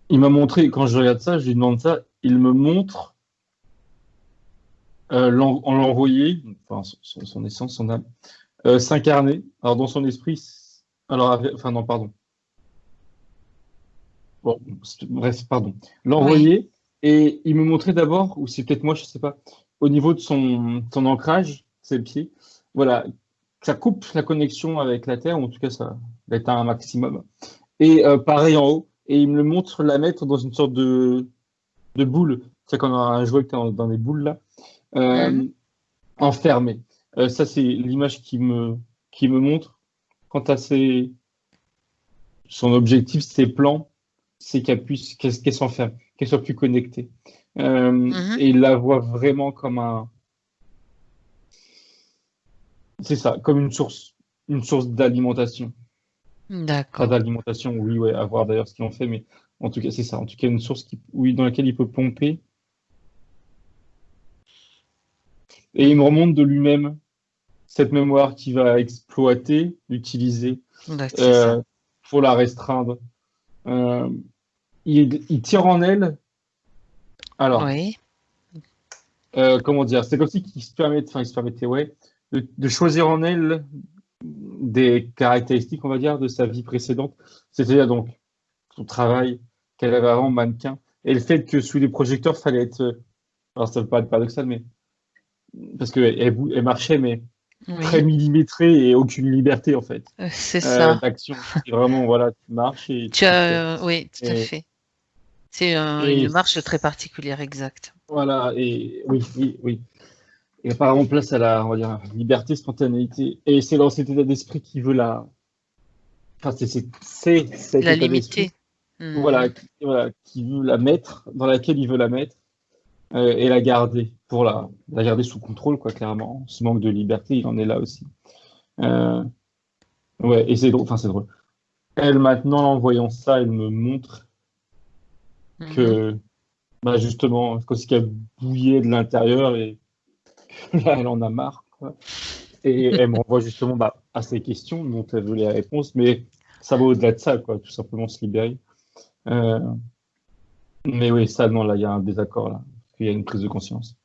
Il m'a montré, quand je regarde ça, je lui demande ça, il me montre euh, en l'envoyer, enfin son, essence, son âme, euh, s'incarner. Alors dans son esprit, alors enfin non, pardon. Bon, bref, pardon. L'envoyer et il me montrait d'abord, ou c'est peut-être moi, je sais pas, au niveau de son, son ancrage, c'est le pied. Voilà, ça coupe la connexion avec la Terre, ou en tout cas ça être un maximum. Et euh, pareil en haut, et il me le montre la mettre dans une sorte de, de boule. C'est quand on a un jouet t'es dans, dans des boules là, euh, Mhm. enfermé. Euh, ça c'est l'image qui me qui me montre. Quant à ses son objectif, ses plans, c'est qu'elle puisse qu'elle qu'elle soit plus connectée. Euh, Mhm. Et il la voit vraiment comme un c'est ça, comme une source une source d'alimentation. Pas D'accord. d'alimentation, oui, ouais, à voir d'ailleurs ce qu'ils ont fait, mais en tout cas, c'est ça. En tout cas, une source qui, oui, dans laquelle il peut pomper. Et il me remonte de lui-même cette mémoire qu'il va exploiter, utiliser ça. euh, pour la restreindre. Euh, il, il tire en elle. Alors, Oui, euh, comment dire, c'est comme si il se permet, enfin, il se permettait, ouais, de, de choisir en elle des caractéristiques, on va dire, de sa vie précédente. C'est-à-dire donc son travail qu'elle avait avant mannequin. Et le fait que sous les projecteurs, fallait être. Alors, ça ne veut pas être paradoxal, mais. Parce qu'elle elle marchait, mais très millimétrée et aucune liberté, en fait. Euh, c'est ça. D'action. Vraiment, voilà, tu marches et. Tu as, oui, tout à fait. C'est une marche très particulière, exact. Voilà, et oui, oui, oui. Et apparemment place à la, on va dire, liberté, spontanéité. Et c'est dans cet état d'esprit qui veut la. Enfin, c'est la limiter. Hmm. Voilà, qui, voilà, qui veut la mettre, dans laquelle il veut la mettre euh, et la garder, pour la, la garder sous contrôle, quoi, clairement. Ce manque de liberté, il en est là aussi. Euh, ouais, et c'est drôle, enfin, c'est drôle. Elle, maintenant, en voyant ça, elle me montre que, hmm. bah, justement, comme si qu'elle bouillait de l'intérieur et là, elle en a marre. Quoi. Et elle m'envoie justement bah, à ces questions dont elle veut les réponses, mais ça va au-delà de ça, quoi, tout simplement se libérer. Euh, mais oui, ça, non, là, il y a un désaccord, là. Il y a une prise de conscience.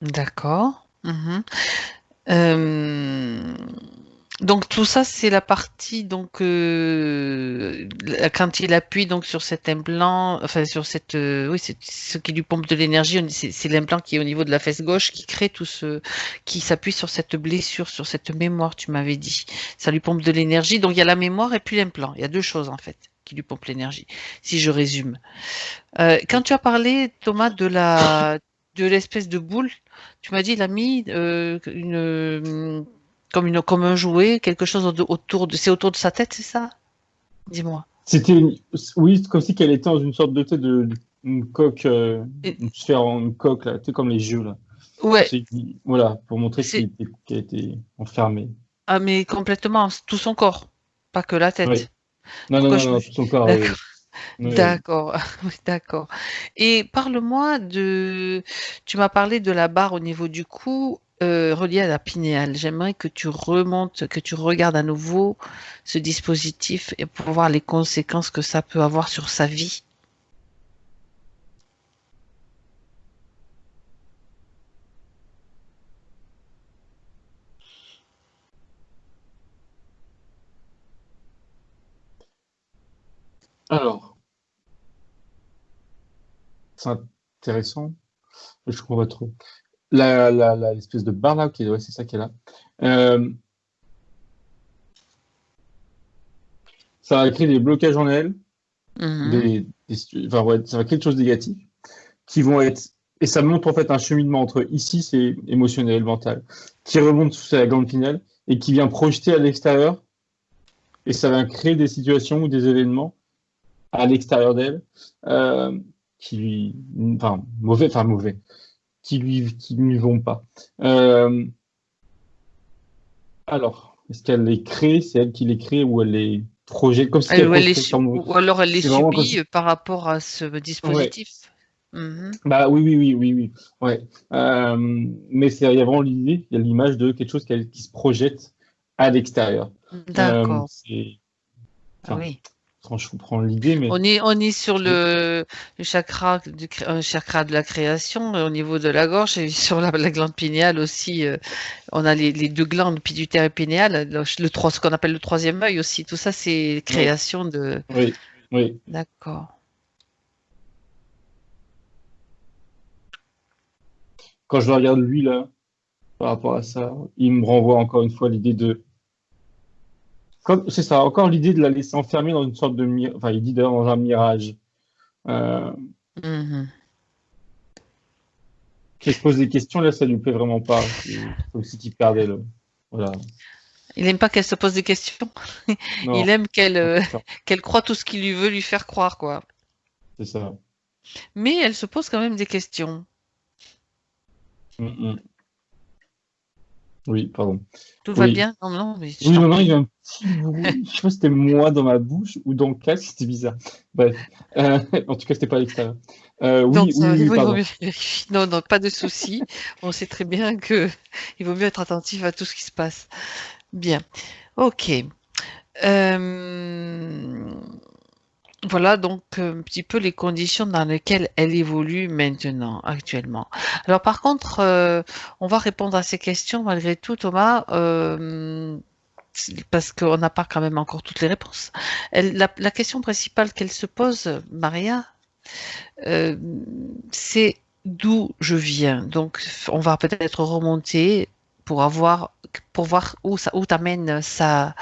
D'accord. Mhm. Euh, donc tout ça, c'est la partie donc euh, quand il appuie donc sur cet implant, enfin sur cette, oui, c'est ce qui lui pompe de l'énergie. C'est l'implant qui est au niveau de la fesse gauche qui crée tout ce, qui s'appuie sur cette blessure, sur cette mémoire. Tu m'avais dit, ça lui pompe de l'énergie. Donc il y a la mémoire et puis l'implant. Il y a deux choses en fait qui lui pompe l'énergie, si je résume. Euh, quand tu as parlé, Thomas, de la de l'espèce de boule, tu m'as dit il a mis euh, une comme une comme un jouet, quelque chose autour de c'est autour de sa tête, c'est ça? Dis-moi. C'était oui, comme si qu'elle était dans une sorte de tête de une coque, euh, une sphère en coque là, comme les jeux là. Ouais. Voilà, pour montrer qu'elle était, était enfermée. Ah mais complètement, tout son corps, pas que la tête. Non, non, non, tout son corps. D'accord, d'accord. Et parle-moi de. Tu m'as parlé de la barre au niveau du cou euh, reliée à la pinéale. J'aimerais que tu remontes, que tu regardes à nouveau ce dispositif et pour voir les conséquences que ça peut avoir sur sa vie. Alors, c'est intéressant. Je comprends pas trop. L'espèce de barre là, ok, c'est ça qui est là. Euh, ça va créer des blocages en elle, enfin, ouais, ça va créer des choses négatives qui vont être. Et ça montre en fait un cheminement entre ici, c'est émotionnel, mental, qui remonte sous la glande pinelle et qui vient projeter à l'extérieur. Et ça va créer des situations ou des événements à l'extérieur d'elle, euh, qui lui, enfin mauvais, enfin mauvais, qui lui, qui lui vont pas. Euh, alors, est-ce qu'elle les crée, c'est elle qui les crée ou elle les projette? Comme si elle, les ou alors elle les subit par rapport à ce dispositif. Mhm. Bah oui, oui, oui, oui, oui. Ouais. Euh, mais il y a vraiment l'idée, il y a l'image de quelque chose qui, qui se projette à l'extérieur. D'accord. Euh, ah oui je comprends l'idée, mais on est on est sur le, le chakra du un chakra de la création euh, au niveau de la gorge et sur la, glande pinéale aussi. Euh, on a les, les, deux glandes pituitaire et pinéale, le, ce qu'on appelle le troisième œil aussi. Tout ça, c'est création de. Oui, oui. D'accord. Quand je regarde lui là, par rapport à ça, il me renvoie encore une fois l'idée de c'est ça, encore l'idée de la laisser enfermer dans une sorte de mirage, enfin, il dit d'ailleurs dans un mirage. Euh... Se pose des questions, là, ça lui plaît vraiment pas. C'est comme si il perdait le. Voilà. Il n'aime pas qu'elle se pose des questions. il aime qu'elle euh, qu'elle croit tout ce qu'il lui veut lui faire croire, quoi. C'est ça. Mais elle se pose quand même des questions. Mm oui, pardon. Tout va bien Non, non, mais Oui, non, non, il y a un petit bruit. Je sais pas si c'était moi dans ma bouche ou dans le casque, c'était bizarre. Bref. Euh, en tout cas, c'était pas à l'extérieur. Euh, oui, oui, oui, pardon. Non, non, pas de souci. On sait très bien que il vaut mieux être attentif à tout ce qui se passe. Bien. Ok. Euh... Voilà donc un petit peu les conditions dans lesquelles elle évolue maintenant, actuellement. Alors par contre, euh, on va répondre à ces questions malgré tout, Thomas. Euh, parce qu'on n'a pas quand même encore toutes les réponses. La question principale qu'elle se pose, Maria, euh, c'est d'où je viens. Donc, on va peut-être remonter pour avoir pour voir où ça où t'amène sa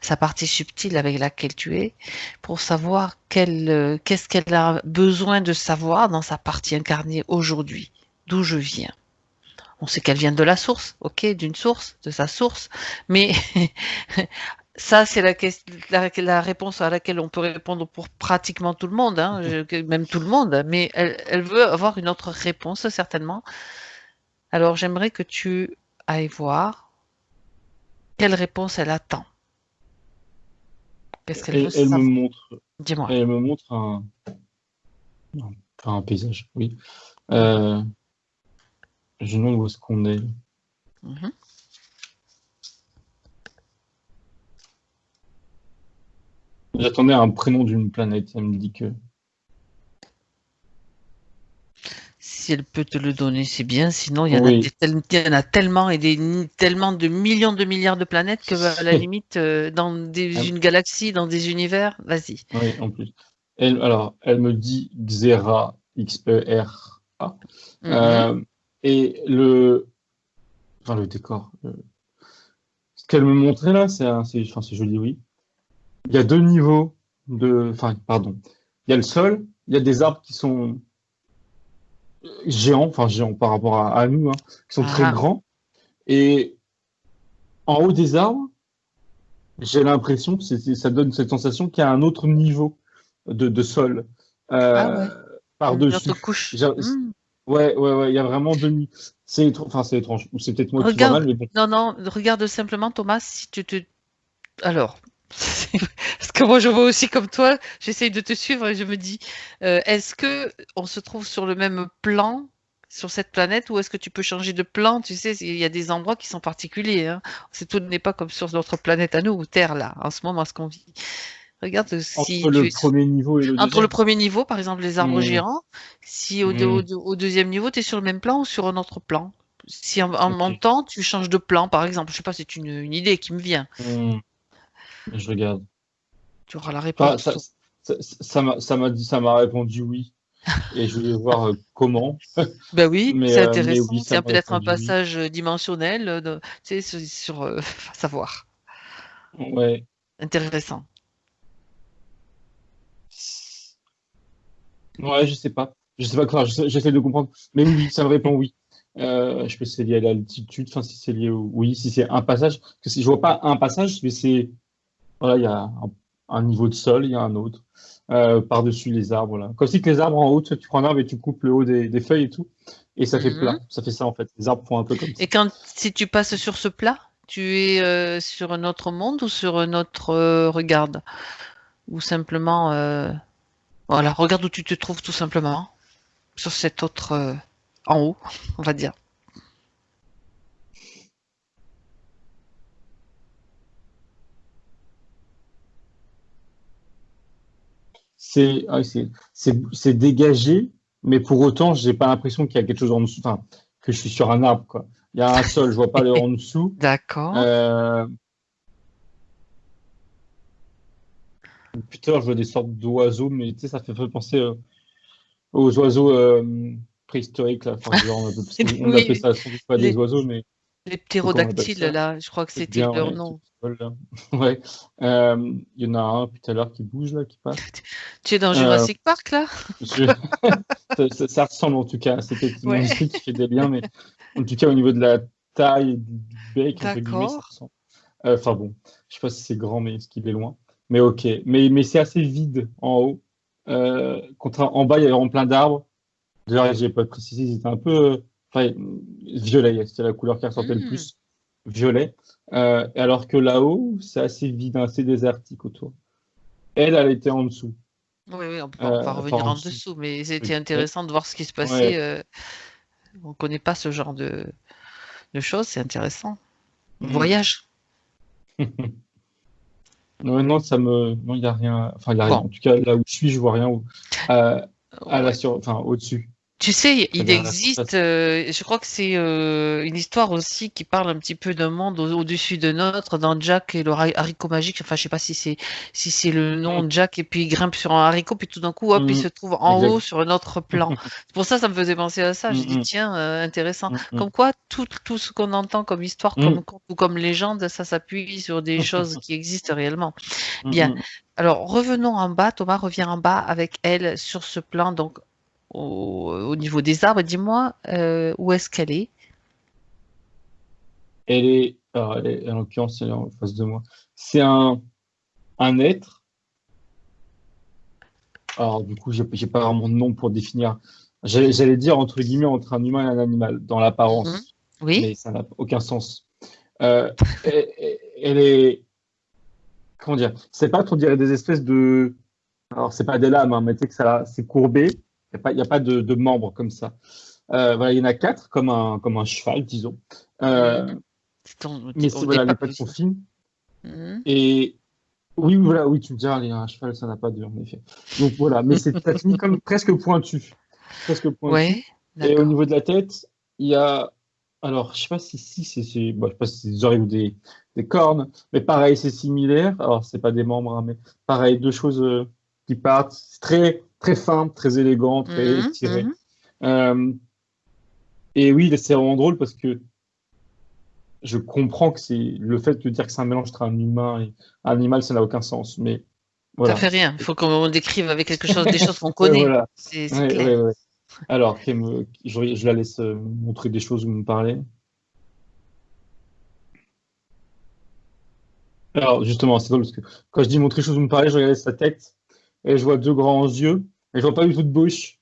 sa partie subtile avec laquelle tu es pour savoir quelle qu'est-ce qu'elle a besoin de savoir dans sa partie incarnée aujourd'hui d'où je viens on sait qu'elle vient de la source ok d'une source de sa source mais ça, c'est la, la, la, réponse à laquelle on peut répondre pour pratiquement tout le monde, hein, même tout le monde, mais elle, elle, veut avoir une autre réponse, certainement. Alors, j'aimerais que tu ailles voir quelle réponse elle attend. Qu'est-ce qu'elle veut elle me montre. Dis-moi. Elle me montre un, un paysage, oui. Euh, je demande où est-ce qu'on est. -hmm. J'attendais un prénom d'une planète. Elle me dit que. Si elle peut te le donner, c'est bien. Sinon, il y, en oui. a, il y en a tellement et des, tellement de millions de milliards de planètes que, à la limite, euh, dans des, ah. une galaxie, dans des univers, vas-y. Oui, en plus. Elle, alors, elle me dit Xera, X-E-R-A. Mm -hmm. euh, et le. Enfin, le décor. Le... Ce qu'elle me montrait là, c'est enfin, joli, oui il y a deux niveaux de. Enfin, pardon. Il y a le sol, il y a des arbres qui sont géants, enfin géants par rapport à, à nous, hein, qui sont ah. très grands. Et en haut des arbres, j'ai l'impression que ça donne cette sensation qu'il y a un autre niveau de, de sol euh, ah ouais. par-dessus. Mmh. Ouais, ouais, ouais, il y a vraiment deux niveaux. C'est enfin, c'est étrange. C'est peut-être moi regarde, qui vois mal, mais bon. Non, non, regarde simplement, Thomas, si tu te. Alors, Parce que moi, je vois aussi comme toi, j'essaye de te suivre et je me dis, euh, est-ce que on se trouve sur le même plan sur cette planète ou est-ce que tu peux changer de plan? Tu sais, il y a des endroits qui sont particuliers. Hein. C'est tout n'est pas comme sur notre planète à nous, Terre là, en ce moment, ce qu'on vit. Regarde si entre le premier niveau et le entre le premier niveau, par exemple les arbres mmh. géants, si au, mmh. au, au, deuxième niveau, tu es sur le même plan ou sur un autre plan? Si en, en okay. montant, tu changes de plan, par exemple, je sais pas, c'est une, une, idée qui me vient. Mmh. Je regarde. Tu auras la réponse. Ah, ça, ça, m'a ça dit ça m'a répondu oui. Et je voulais voir euh, comment. Ben oui, c'est euh, intéressant. Oui, c'est peut-être un passage oui. dimensionnel, de, tu sais, sur, sur euh, savoir. Ouais. Intéressant. Ouais, je sais pas. Je sais pas quoi. J'essaie de comprendre. Mais oui, ça me répond oui. Euh, je peux c'est lié à l'altitude. Enfin, si c'est lié au... oui, si c'est un passage. Parce que si je vois pas un passage, mais c'est voilà, il y a un, un, niveau de sol, il y a un autre. Euh, par-dessus les arbres, là. Comme si que les arbres en haut, tu prends un arbre et tu coupes le haut des, des feuilles et tout. Et ça fait mm -hmm. plat. Ça fait ça, en fait. Les arbres font un peu comme ça. Et quand, si tu passes sur ce plat, tu es euh, sur un autre monde ou sur un autre euh, regarde Ou simplement, voilà, regarde où tu te trouves tout simplement. Sur cet autre, en haut, on va dire. C'est dégagé, mais pour autant, j'ai pas l'impression qu'il y a quelque chose en dessous, enfin, que je suis sur un arbre, quoi. Il y a un sol, je vois pas le en dessous. D'accord. Euh... Putain, je vois des sortes d'oiseaux, mais tu sais, ça fait penser euh, aux oiseaux euh, préhistoriques, là. Enfin, genre, on, appelle, on appelle ça sans doute pas des oiseaux, mais. Les ptérodactyles, là, je crois que c'était leur nom. Ouais. Euh, il y en a un tout à l'heure qui bouge, là, qui passe. Tu es dans Jurassic euh, Park, là? je... ça, ça, ressemble en tout cas. C'est peut-être ouais. qui fait des liens, mais en tout cas, au niveau de la taille du bec, entre guillemets, ça ressemble. Euh, enfin bon, je sais pas si c'est grand, mais est-ce qu'il est loin Mais ok. Mais, mais c'est assez vide en haut. En bas, il y a vraiment plein d'arbres. D'ailleurs, j'ai pas précisé, c'était un peu enfin, violet, c'était la couleur qui ressortait mmh. le plus. Violet. Euh, alors que là-haut, c'est assez vide, assez désertique autour. Elle, elle était en dessous. Oui, oui on peut euh, pas revenir en, en dessous, dessous, mais c'était oui. intéressant de voir ce qui se passait. Ouais. Euh, on ne connaît pas ce genre de, de choses, c'est intéressant. Mmh. Voyage. non, non, ça me. Non, il n'y a rien. Enfin, il n'y a bon. rien. En tout cas, là où je suis, je vois rien. Où... À la sur... enfin, au-dessus. Tu sais, il dernière existe, euh, je crois que c'est euh, une histoire aussi qui parle un petit peu d'un monde au- au-dessus de notre, dans Jack et le ra- haricot magique. Enfin, je sais pas si c'est si c'est le nom de Jack et puis il grimpe sur un haricot puis tout d'un coup, hop, il Mhm. se trouve en Exact. haut sur un autre plan. C'est pour ça, ça me faisait penser à ça. J'ai dit Mhm. tiens, euh, intéressant. Comme quoi, tout tout ce qu'on entend comme histoire, comme conte ou comme légende, ça s'appuie sur des choses qui existent réellement. Bien. Alors, revenons en bas. Thomas revient en bas avec elle sur ce plan, donc au, au niveau des arbres. Dis-moi, euh, où est-ce qu'elle est? Elle est, alors, elle est, en l'occurrence, elle est en face de moi. C'est un, un être. Alors, du coup, j'ai pas vraiment de nom pour définir. J'allais dire, entre guillemets, entre un humain et un animal, dans l'apparence. Mhm. Oui? mais ça n'a aucun sens. Euh, elle, elle est, comment dire, c'est pas, on dirait des espèces de, alors c'est pas des lames, hein, mais tu sais que ça, c'est courbé. Il n'y a pas, y a pas de, de membres comme ça. Euh, voilà, il y en a quatre, comme un, comme un cheval, disons. Euh, mais voilà, pas les pattes sont fines. Et oui, voilà, oui, tu me diras, un cheval, ça n'a pas de, en effet. Donc voilà, mais c'est comme presque pointu, presque pointu. Ouais, Et au niveau de la tête, il y a. Alors, je sais pas si, si c'est bon, je sais pas si c'est des oreilles ou des, des cornes, mais pareil, c'est similaire. Alors, c'est pas des membres, hein, mais pareil, deux choses euh, qui partent. C'est très, très fin, très élégant, très Mhm, tiré. mhm. Euh, et oui, c'est vraiment drôle parce que je comprends que c'est le fait de dire que c'est un mélange entre un humain et un animal, ça n'a aucun sens. Mais voilà. Ça fait rien. Il faut qu'on décrive avec quelque chose, des choses qu'on connaît. voilà. C'est Ouais, clair. ouais, ouais. Alors, je, je la laisse euh, montrer des choses ou me parler. Alors, justement, c'est drôle parce que quand je dis montrer des choses ou me parler, je regarde sa tête et je vois deux grands yeux et je vois pas du tout de bouche.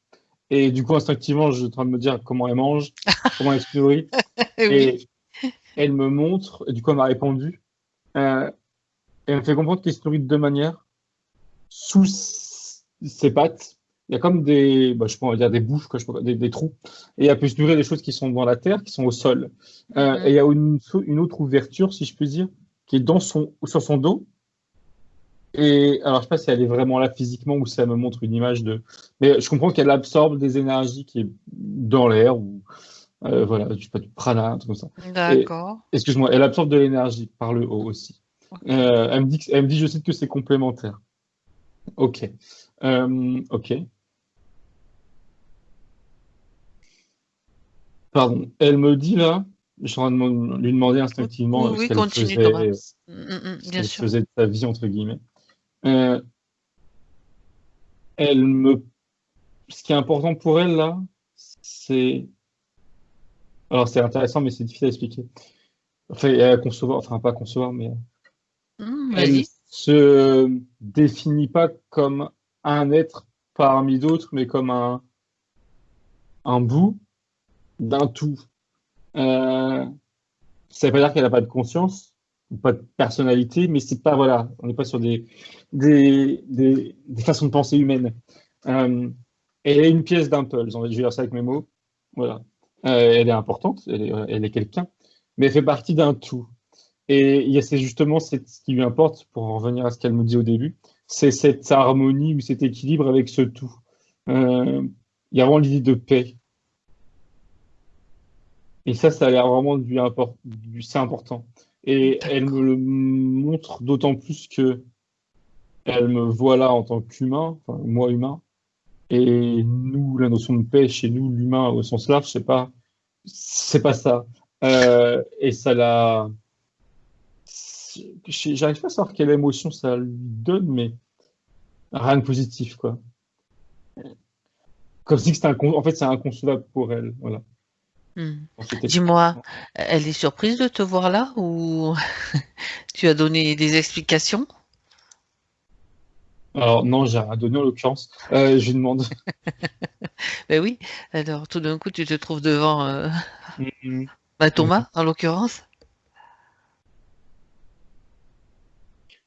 Et du coup, instinctivement, je suis en train de me dire comment elle mange, comment elle se nourrit. Oui. Et elle me montre, et du coup, elle m'a répondu. Euh, et elle me fait comprendre qu'elle se nourrit de deux manières. Sous ses pattes, il y a comme des, bah, je peux dire des bouches, quoi, je des, des trous. Et elle peut se nourrir des choses qui sont dans la terre, qui sont au sol. Euh, Mhm. Et il y a une, une autre ouverture, si je puis dire, qui est dans son, sur son dos. Et alors, je sais pas si elle est vraiment là physiquement ou si elle me montre une image de. Mais je comprends qu'elle absorbe des énergies qui est dans l'air ou euh, voilà, je sais pas, du prana, un truc comme ça. D'accord. Excuse-moi, elle absorbe de l'énergie par le haut aussi. Euh, elle me dit, que- elle me dit, je cite que c'est complémentaire. Ok. Euh, ok. Pardon. Elle me dit là, je suis en train de lui demander instinctivement Oui, ce qu'elle faisait, Mm, mm, Bien sûr. faisait de sa vie, entre guillemets. Euh, elle me... Ce qui est important pour elle, là, c'est... Alors, c'est intéressant, mais c'est difficile à expliquer. Enfin, à concevoir, enfin, pas à concevoir, mais Mm, elle Vas-y. se définit pas comme un être parmi d'autres, mais comme un, un bout d'un tout. Euh, ça veut pas dire qu'elle n'a pas de conscience pas de personnalité, mais c'est pas voilà, on n'est pas sur des, des, des, façons de penser humaines. Euh, elle est une pièce d'un puzzle, je vais dire ça avec mes mots. Voilà. Euh, elle est importante, elle est, elle est quelqu'un, mais elle fait partie d'un tout. Et c'est justement ce qui lui importe, pour en revenir à ce qu'elle me dit au début, c'est cette harmonie ou cet équilibre avec ce tout. Euh, il y a vraiment l'idée de paix. Et ça, ça a l'air vraiment import- du- c'est important. Et elle me le montre d'autant plus que elle me voit là en tant qu'humain, enfin, moi humain, et nous, la notion de paix chez nous, l'humain au sens large, c'est pas, c'est pas ça. Euh, et ça l'a, j'arrive pas à savoir quelle émotion ça lui donne, mais rien de positif, quoi. Comme si c'était un, en fait, c'est inconcevable pour elle, voilà. Dis-moi, elle est surprise de te voir là ou tu as donné des explications? Alors non, j'ai rien donné en l'occurrence. Euh, je lui demande. Ben oui. Alors tout d'un coup, tu te trouves devant euh, Mhm. bah, Thomas, en l'occurrence?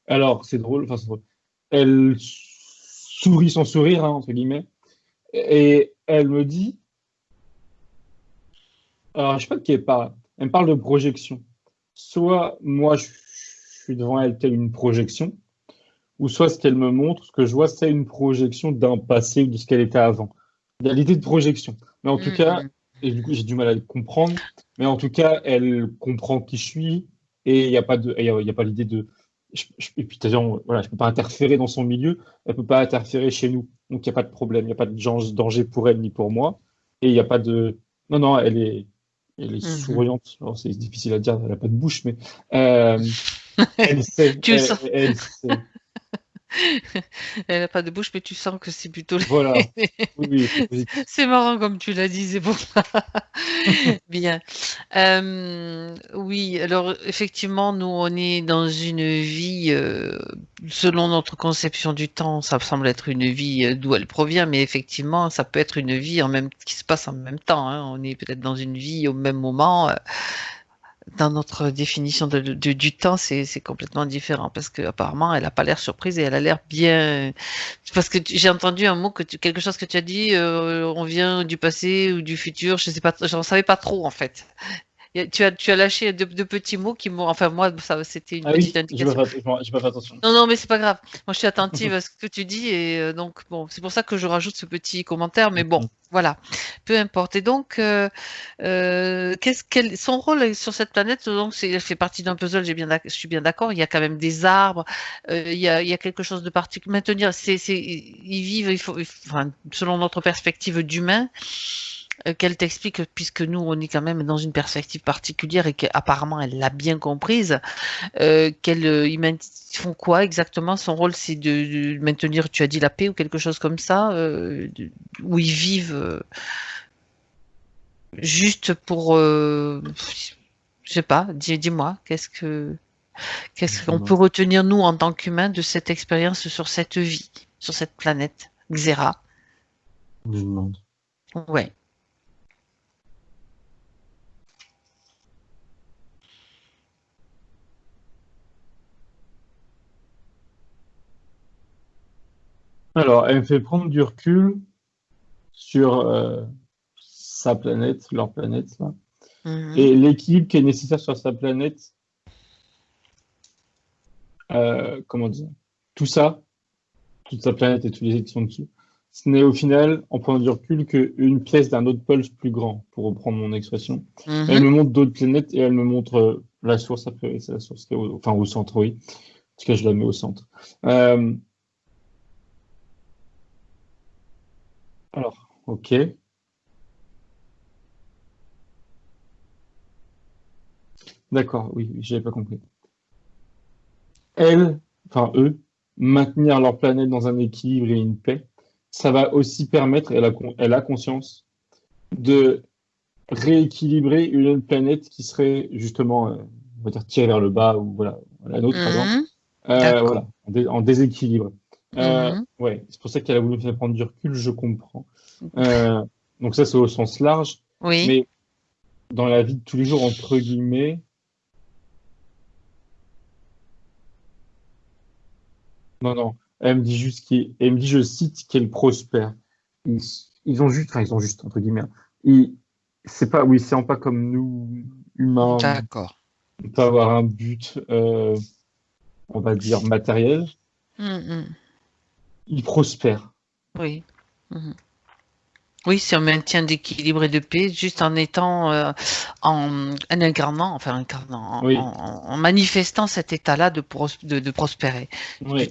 Alors, c'est drôle, enfin, c'est drôle. Elle sourit son sourire, hein, entre guillemets, et elle me dit, alors je sais pas de qui elle parle, elle me parle de projection. Soit moi, je suis devant elle telle une projection, ou soit ce qu'elle me montre, ce que je vois, c'est une projection d'un passé ou de ce qu'elle était avant. Il y a l'idée de projection. Mais en tout Mm, cas, mm. et du coup, j'ai du mal à le comprendre. Mais en tout cas, elle comprend qui je suis et il n'y a pas de, y a, y a pas l'idée de. je- je- et puis, voilà, je peux pas interférer dans son milieu, elle peut pas interférer chez nous. Donc, il n'y a pas de problème, il n'y a pas de danger pour elle ni pour moi. Et il n'y a pas de. Non, non, elle est, elle est Mhm. souriante. Alors, c'est difficile à dire, elle n'a pas de bouche, mais euh, elle sait. Tu le elle- sens. elle sait. Elle n'a pas de bouche, mais tu sens que c'est plutôt. Voilà. Oui, oui, c'est marrant comme tu l'as dit, c'est pour ça. Bien. Euh, oui, alors effectivement, nous, on est dans une vie, euh, selon notre conception du temps, ça semble être une vie euh, d'où elle provient, mais effectivement, ça peut être une vie en même, qui se passe en même temps. hein. On est peut-être dans une vie au même moment. euh, dans notre définition de, du temps, c'est complètement différent parce que apparemment, elle a pas l'air surprise et elle a l'air bien. Parce que j'ai entendu un mot que tu- quelque chose que tu as dit, euh, on vient du passé ou du futur, je sais pas, j'en savais pas trop en fait. A- Tu as tu as lâché deux, deux petits mots qui m'ont, enfin moi, ça c'était une Ah oui, petite j'ai indication. pas, fait- j'ai pas fait attention. Non, non, mais c'est pas grave. Moi, je suis attentive à ce que tu dis et euh, donc bon, c'est pour ça que je rajoute ce petit commentaire. Mais bon, voilà, peu importe. Et donc, euh, euh, qu'est-ce qu'elle, son rôle sur cette planète Donc, c'est, elle fait partie d'un puzzle. J'ai bien, je suis bien d'accord. Il y a quand même des arbres. euh, il y a, il y a quelque chose de particulier. Maintenir, c'est, c'est, ils vivent. Il faut, il faut- enfin, selon notre perspective d'humain. Euh, Qu'elle t'explique, puisque nous, on est quand même dans une perspective particulière et qu'apparemment elle l'a bien comprise, euh, qu'elle, euh, ils font quoi exactement? Son rôle, c'est de, de maintenir, tu as dit la paix ou quelque chose comme ça, euh, de- où ils vivent euh, juste pour, je sais pas. Dis, dis-moi, qu'est-ce que, qu'est-ce qu'on peut retenir nous en tant qu'humains de cette expérience sur cette vie, sur cette planète Xera? Je demande. Ouais. Alors, elle me fait prendre du recul sur euh, sa planète, leur planète, là, Mhm. et l'équilibre qui est nécessaire sur sa planète. Euh, comment dire Tout ça, toute sa planète et tous les qui sont dessus, ce n'est au final, en prenant du recul, qu'une pièce d'un autre pulse plus grand, pour reprendre mon expression. Mhm. Elle me montre d'autres planètes et elle me montre euh, la source, a priori, c'est la source qui est au, enfin, au centre, oui. En tout cas, je la mets au centre. Euh, alors, ok. D'accord, oui, j'avais pas compris. Elles, enfin eux, maintenir leur planète dans un équilibre et une paix, ça va aussi permettre, elle a, con- elle a conscience, de rééquilibrer une autre planète qui serait justement, euh, on va dire, tirée vers le bas, ou voilà, la nôtre, par exemple, Mhm. Euh, D'accord. voilà, en, dé- en déséquilibre. Euh, Mhm. Ouais, c'est pour ça qu'elle a voulu me faire prendre du recul, je comprends. Euh, donc ça, c'est au sens large, Oui. mais dans la vie de tous les jours, entre guillemets, non, non, elle me dit juste qu'il, elle me dit, je cite, qu'elle prospère. Ils, ils ont juste, enfin, ils ont juste, entre guillemets, hein. ils, c'est pas, oui, c'est pas comme nous, humains, D'accord. on peut avoir un but, euh, on va dire, matériel. Mhm. Ils prospèrent. Oui. Mhm. Oui, c'est un maintien d'équilibre et de paix, juste en étant, euh, en, en incarnant, enfin incarnant, en, Oui. en- en manifestant cet état-là de, pros- de, de prospérer. Là-. Oui,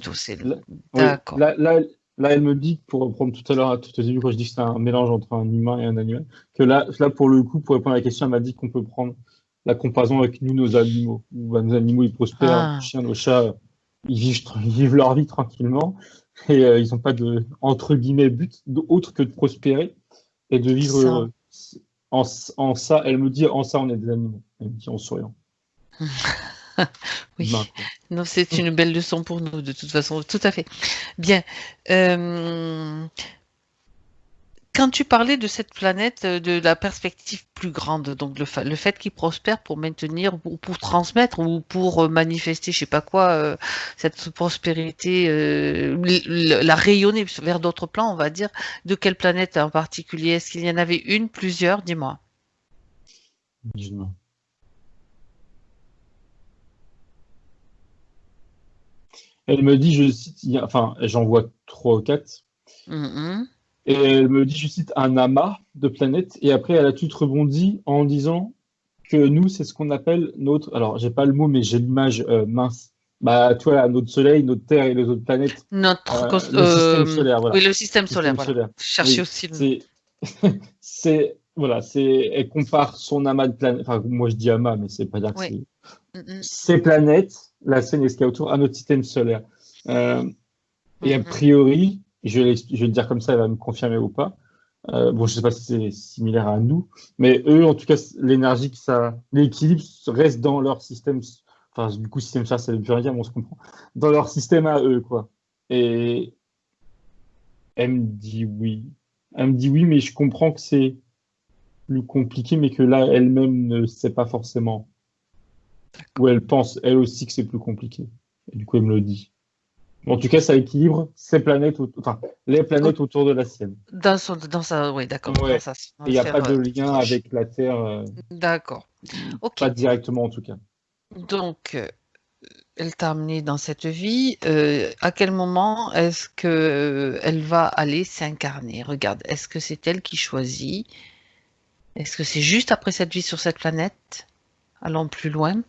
D'accord. Là, là, là, elle me dit, pour reprendre tout à l'heure, tout au début, quand je dis que c'est un mélange entre un humain et un animal, que là, là, pour le coup, pour répondre à la question, elle m'a dit qu'on peut prendre la comparaison avec nous, nos animaux. Où, bah, nos animaux, ils prospèrent, Ah. nos chiens, nos chats, ils vivent, tra- ils vivent leur vie tranquillement et euh, ils n'ont pas de, entre guillemets, but autre que de prospérer et de vivre heureux. En, en ça, elle me dit, en ça, on est des animaux. Elle me dit en souriant. Oui. Non, c'est une belle leçon pour nous, de toute façon, tout à fait. Bien. Euh, Quand tu parlais de cette planète, euh, de la perspective plus grande, donc le, fa- le fait qu'il prospère pour maintenir, ou pour transmettre, ou pour euh, manifester, je sais pas quoi, euh, cette prospérité, euh, la rayonner vers d'autres plans, on va dire, de quelle planète en particulier? Est-ce qu'il y en avait une, plusieurs? Dis-moi. Dis-moi. Elle me dit, je cite, enfin, j'en vois trois ou quatre. Mhm. Et elle me dit, je cite, un amas de planètes. Et après, elle a tout rebondi en disant que nous, c'est ce qu'on appelle notre. Alors, j'ai pas le mot, mais j'ai l'image euh, mince. Bah, tu vois, notre Soleil, notre Terre et les autres planètes. Notre Euh, le euh, système solaire, voilà. Oui, le système solaire. système voilà. Oui, aussi le. C'est, voilà, c'est, elle compare son amas de planètes. Enfin, moi, je dis amas, mais c'est pas dire que Oui. c'est Mm, ces planètes, la scène est ce qu'il y a autour, à notre système solaire. Euh, et a priori, je vais, le dire comme ça, elle va me confirmer ou pas. Euh, bon, je sais pas si c'est similaire à nous, mais eux, en tout cas, l'énergie ça, l'équilibre reste dans leur système. Enfin, du coup, système solaire, ça veut plus rien dire, mais on se comprend. Dans leur système à eux, quoi. Et elle me dit oui. Elle me dit oui, mais je comprends que c'est plus compliqué, mais que là, elle-même ne sait pas forcément. Ou elle pense, elle aussi, que c'est plus compliqué. Et du coup, elle me le dit. En tout cas, ça équilibre ces planètes, enfin, les planètes autour de la sienne. Dans, son, dans sa. Oui, d'accord. Ouais. il n'y a pas de lien avec la Terre, euh, D'accord. Ok. pas directement en tout cas. Donc, euh, elle t'a amené dans cette vie. euh, à quel moment est-ce que elle va aller s'incarner? Regarde, est-ce que c'est elle qui choisit? Est-ce que c'est juste après cette vie sur cette planète? Allons plus loin.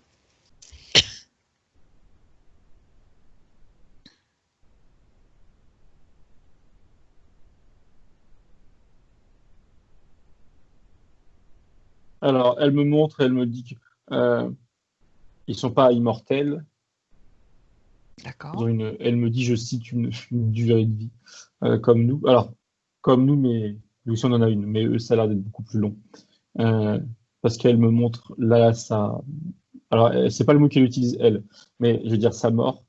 Alors, elle me montre, elle me dit que euh, ils sont pas immortels. D'accord. une, elle me dit, je cite, une, une durée de vie euh, comme nous. Alors, comme nous, mais nous aussi on en a une, mais eux, ça a l'air d'être beaucoup plus long. Euh, parce qu'elle me montre là, ça. Alors, c'est pas le mot qu'elle utilise, elle, mais je veux dire sa mort.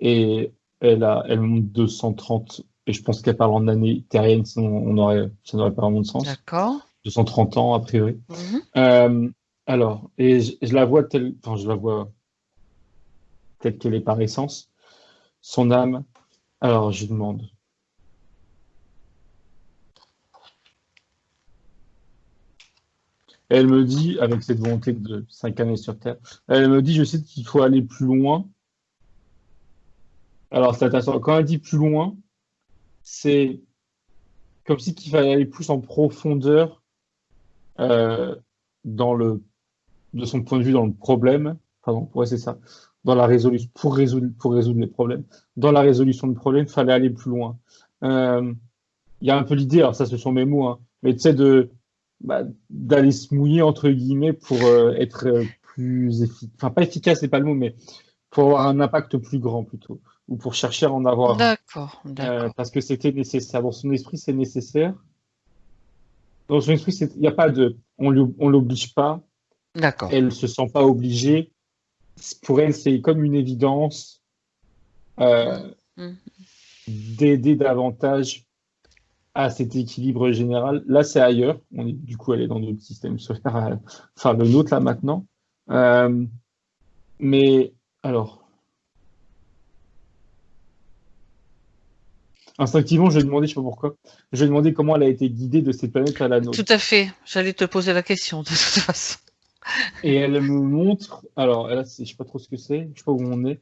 Et elle, a, elle me montre 230, et je pense qu'elle parle en années terriennes, sinon on aurait, ça n'aurait pas vraiment de sens. D'accord. 230 ans, a priori. Mhm. Euh, alors, et je, je la vois telle, enfin, je la vois telle qu'elle est par essence. Son âme. Alors, je demande. Elle me dit, avec cette volonté de s'incarner sur Terre, elle me dit, je sais qu'il faut aller plus loin. Alors, c'est intéressant. Quand elle dit plus loin, c'est comme si qu'il fallait aller plus en profondeur dans le, de son point de vue, dans le problème. Pardon, ouais, c'est ça. Dans la résolution, pour résoudre, pour résoudre les problèmes. Dans la résolution de problèmes, il fallait aller plus loin. Euh, Il y a un peu l'idée, alors ça, ce sont mes mots, hein, mais tu sais, de, bah, d'aller se mouiller, entre guillemets, pour euh, être euh, plus efficace. Enfin, pas efficace, c'est pas le mot, mais pour avoir un impact plus grand, plutôt. Ou pour chercher à en avoir. D'accord. Euh, parce que c'était nécessaire. Dans son esprit, c'est nécessaire. Dans son esprit, il n'y a pas de. On on l'oblige pas. D'accord. Elle se sent pas obligée. Pour elle, c'est comme une évidence euh, Mhm. d'aider davantage à cet équilibre général. Là, c'est ailleurs. On est, du coup, elle est dans notre système solaire, euh, enfin le nôtre là maintenant. Euh, mais alors. Instinctivement, je vais demander, je sais pas pourquoi, je vais demander comment elle a été guidée de cette planète à la nôtre. Tout à fait. J'allais te poser la question de toute façon. Et elle me montre, alors là, je sais pas trop ce que c'est, je sais pas où on est.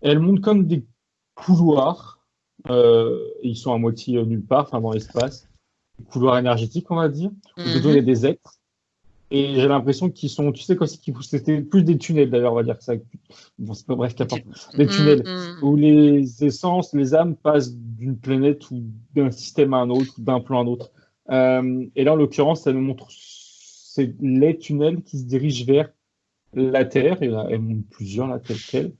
Elle montre comme des couloirs, euh, ils sont à moitié nulle part, enfin dans l'espace, des couloirs énergétiques, on va dire, où dedans il y a Mhm. des êtres. Et j'ai l'impression qu'ils sont, tu sais, quoi, c'était plus des tunnels d'ailleurs, on va dire que ça. Bon, c'est pas bref, qu'importe. Des tunnels Mhm. où les essences, les âmes passent d'une planète ou d'un système à un autre, d'un plan à un autre. Euh, et là, en l'occurrence, ça nous montre c'est les tunnels qui se dirigent vers la Terre. Et là, montre plusieurs, là, telle quelle.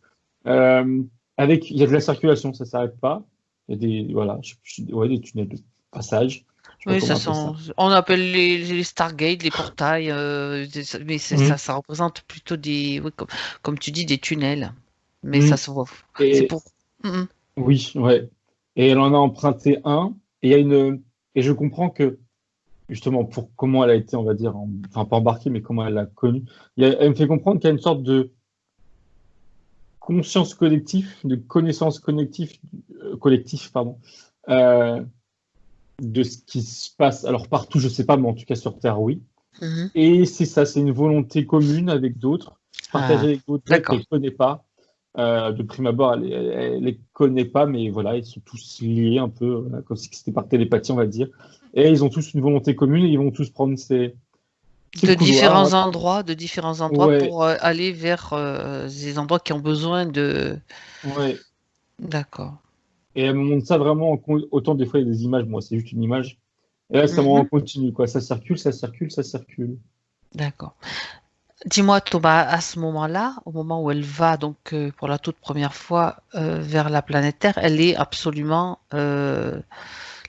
Euh, avec, il y a de la circulation, ça s'arrête pas. Il y a des, voilà, je, je- ouais, des tunnels de passage. Oui, ça sent- on appelle les, les Stargate, les portails, euh, mais Mhm. ça, ça représente plutôt des, oui, comme, comme tu dis, des tunnels. Mais Mhm. ça se voit. Et- C'est pour. Mhm. Oui, ouais. Et elle en a emprunté un. Et il y a une. Et je comprends que justement pour comment elle a été, on va dire, en- enfin pas embarquée, mais comment elle l'a connue. Elle me fait comprendre qu'il y a une sorte de conscience collective, de connaissance collective, euh, collectif, pardon, euh, de ce qui se passe. Alors partout, je sais pas, mais en tout cas sur Terre, oui. Mhm. Et c'est ça, c'est une volonté commune avec d'autres, partagée Ah, avec d'autres qu'elle ne connaît pas. Euh, de prime abord, elle, ne les connaît pas, mais voilà, ils sont tous liés un peu, comme si c'était par télépathie, on va dire. Et ils ont tous une volonté commune et ils vont tous prendre ces, de différents endroits, de différents endroits pour euh, aller vers euh, ces endroits qui ont besoin de. Ouais. D'accord. Et elle me montre ça vraiment autant des fois il y a des images, moi c'est juste une image. Et là ça mm continue quoi, ça circule, ça circule, ça circule. D'accord. Dis-moi Thomas, à ce moment-là, au moment où elle va donc euh, pour la toute première fois vers la planète Terre, elle est absolument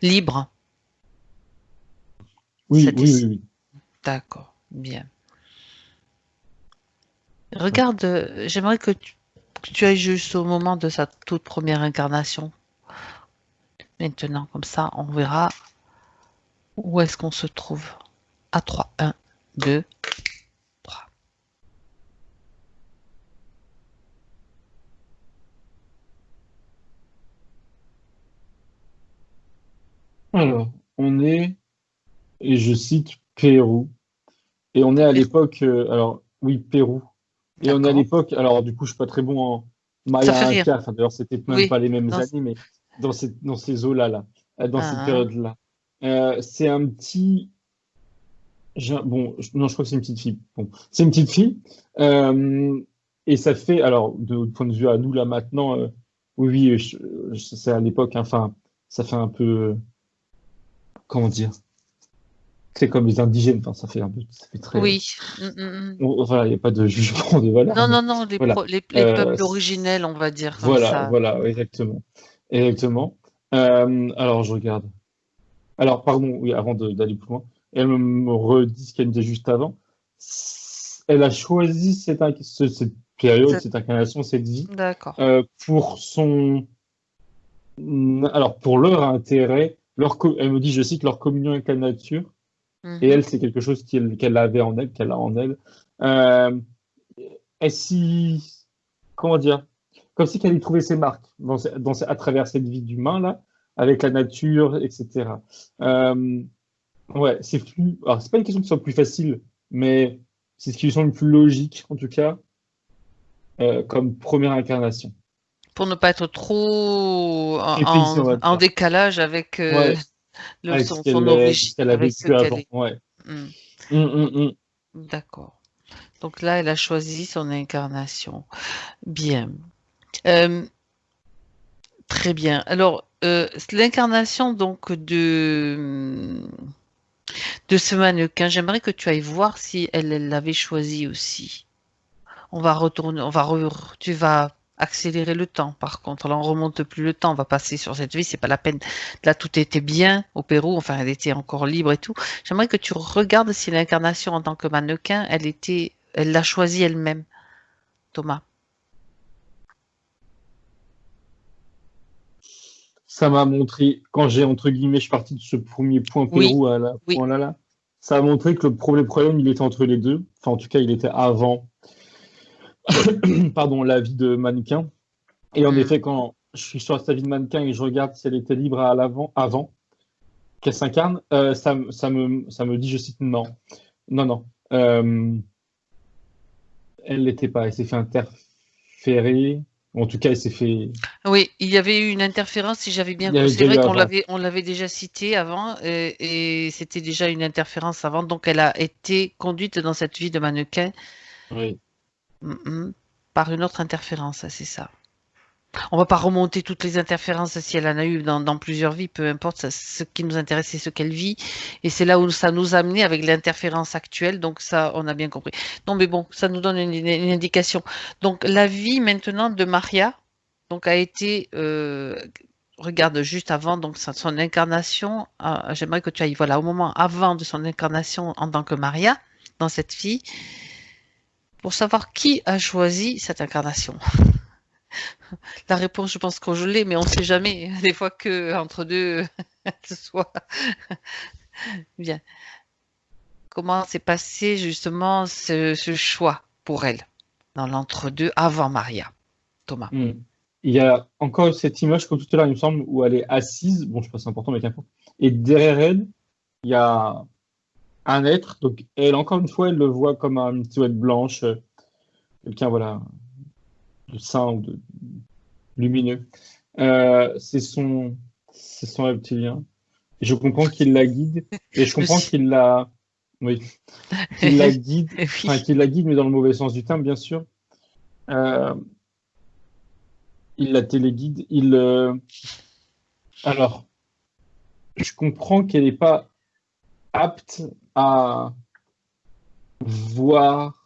libre. Oui, oui, oui, oui. D'accord, bien. Regarde, euh, j'aimerais que tu, tu ailles juste au moment de sa toute première incarnation. Maintenant, comme ça, on verra où est-ce qu'on se trouve. À 3, 1, 2, 3. Alors, on est, et je cite Pérou. Et on est à l'époque, euh, alors oui, Pérou. Et on est à l'époque, alors du coup, je suis pas très bon en Maya Inca, enfin, d'ailleurs, c'était même pas les mêmes années, mais dans ces, dans ces eaux-là, là, euh, dans cette ah. période-là. Euh, c'est un petit. Bon, non, je crois que c'est une petite fille. Bon, c'est une petite fille. et ça fait, alors, de point de vue à nous, là, maintenant, oui, oui, c'est à l'époque, hein, enfin, ça fait un peu. Comment dire c'est comme les indigènes, enfin, ça fait un peu, ça fait très. Oui. Mm, mm, mm. Voilà, il n'y a pas de jugement de valeur. Non, non, non, les, les, euh, peuples originels, on va dire. Voilà, voilà, exactement. Exactement. Euh, alors, je regarde. Alors, pardon, oui, avant d'aller plus loin, elle me redit ce qu'elle me disait juste avant. Elle a choisi cette, cette période, cette... incarnation, cette vie, euh, pour son. Alors, pour leur intérêt, leur elle me dit, je cite, leur communion avec la nature et mhm. elle, c'est quelque chose qu'elle avait en elle, qu'elle a en elle. Euh, et si, comment dire, comme si qu'elle y trouvait ses marques dans, dans, à travers cette vie d'humain là, avec la nature, etc. Euh, ouais, c'est plus. Alors, c'est pas une question que ce soit plus facile, mais c'est ce qui lui semble le plus logique, en tout cas, euh, comme première incarnation. Pour ne pas être trop en, décalage avec. Euh, le, son, son origine. qu'elle a vécu avant. Ouais. Mm. Mm, mm, D'accord. Donc là, elle a choisi son incarnation. Bien. Euh, très bien. Alors, euh, l'incarnation donc de de ce mannequin, j'aimerais que tu ailles voir si elle l'avait choisi aussi. On va retourner, on va tu vas accélérer le temps. Par contre, là, on remonte plus le temps. On va passer sur cette vie. C'est pas la peine. Là, tout était bien au Pérou. Enfin, elle était encore libre et tout. J'aimerais que tu regardes si l'incarnation en tant que mannequin, elle était, elle l'a choisie elle-même. Thomas. Ça m'a montré, quand j'ai, entre guillemets, je suis parti de ce premier point Pérou à la point là, là, ça a montré que le premier problème, il était entre les deux. Enfin, en tout cas, il était avant pardon, la vie de mannequin. Et en mm. effet, quand je suis sur sa vie de mannequin et je regarde si elle était libre à l'avant, avant qu'elle s'incarne, euh, ça, ça, me, ça me dit, je cite, non. Non, non. Euh, elle l'était pas. Elle s'est fait interférer. En tout cas, elle s'est fait. Oui, il y avait eu une interférence, si j'avais bien compris. C'est vrai qu'on l'avait, on l'avait déjà cité avant, et, c'était déjà une interférence avant. Donc, elle a été conduite dans cette vie de mannequin. Oui. Par une autre interférence, c'est ça. On va pas remonter toutes les interférences si elle en a eu dans, plusieurs vies, peu importe. ce qui nous intéresse, c'est ce qu'elle vit. Et c'est là où ça nous a amené avec l'interférence actuelle. Donc ça, on a bien compris. Non, mais bon, ça nous donne une, indication. Donc la vie maintenant de Maria donc, a été... Euh, regarde juste avant donc son incarnation. Euh, j'aimerais que tu ailles voilà au moment avant de son incarnation en tant que Maria dans cette vie pour savoir qui a choisi cette incarnation. La réponse, je pense qu'on je l'ai, mais on ne sait jamais. Des fois que entre deux, ce soit bien. Comment s'est passé justement ce, choix pour elle dans l'entre-deux avant Maria, Thomas? Hmm. Il y a encore cette image, comme tout à l'heure, il me semble, où elle est assise. Bon, je sais pas, c'est important, mais qu'importe. Et derrière elle, il y a un être. Donc, elle, encore une fois, elle le voit comme une silhouette blanche. Euh, quelqu'un, voilà. De saint ou de lumineux. Euh, c'est son, c'est son reptilien. Et je comprends qu'il la guide et je comprends qu'il la, oui, qu'il la guide, enfin qu'il la guide, mais dans le mauvais sens du terme, bien sûr. Euh, il la téléguide. Il, euh, alors, je comprends qu'elle n'est pas apte à voir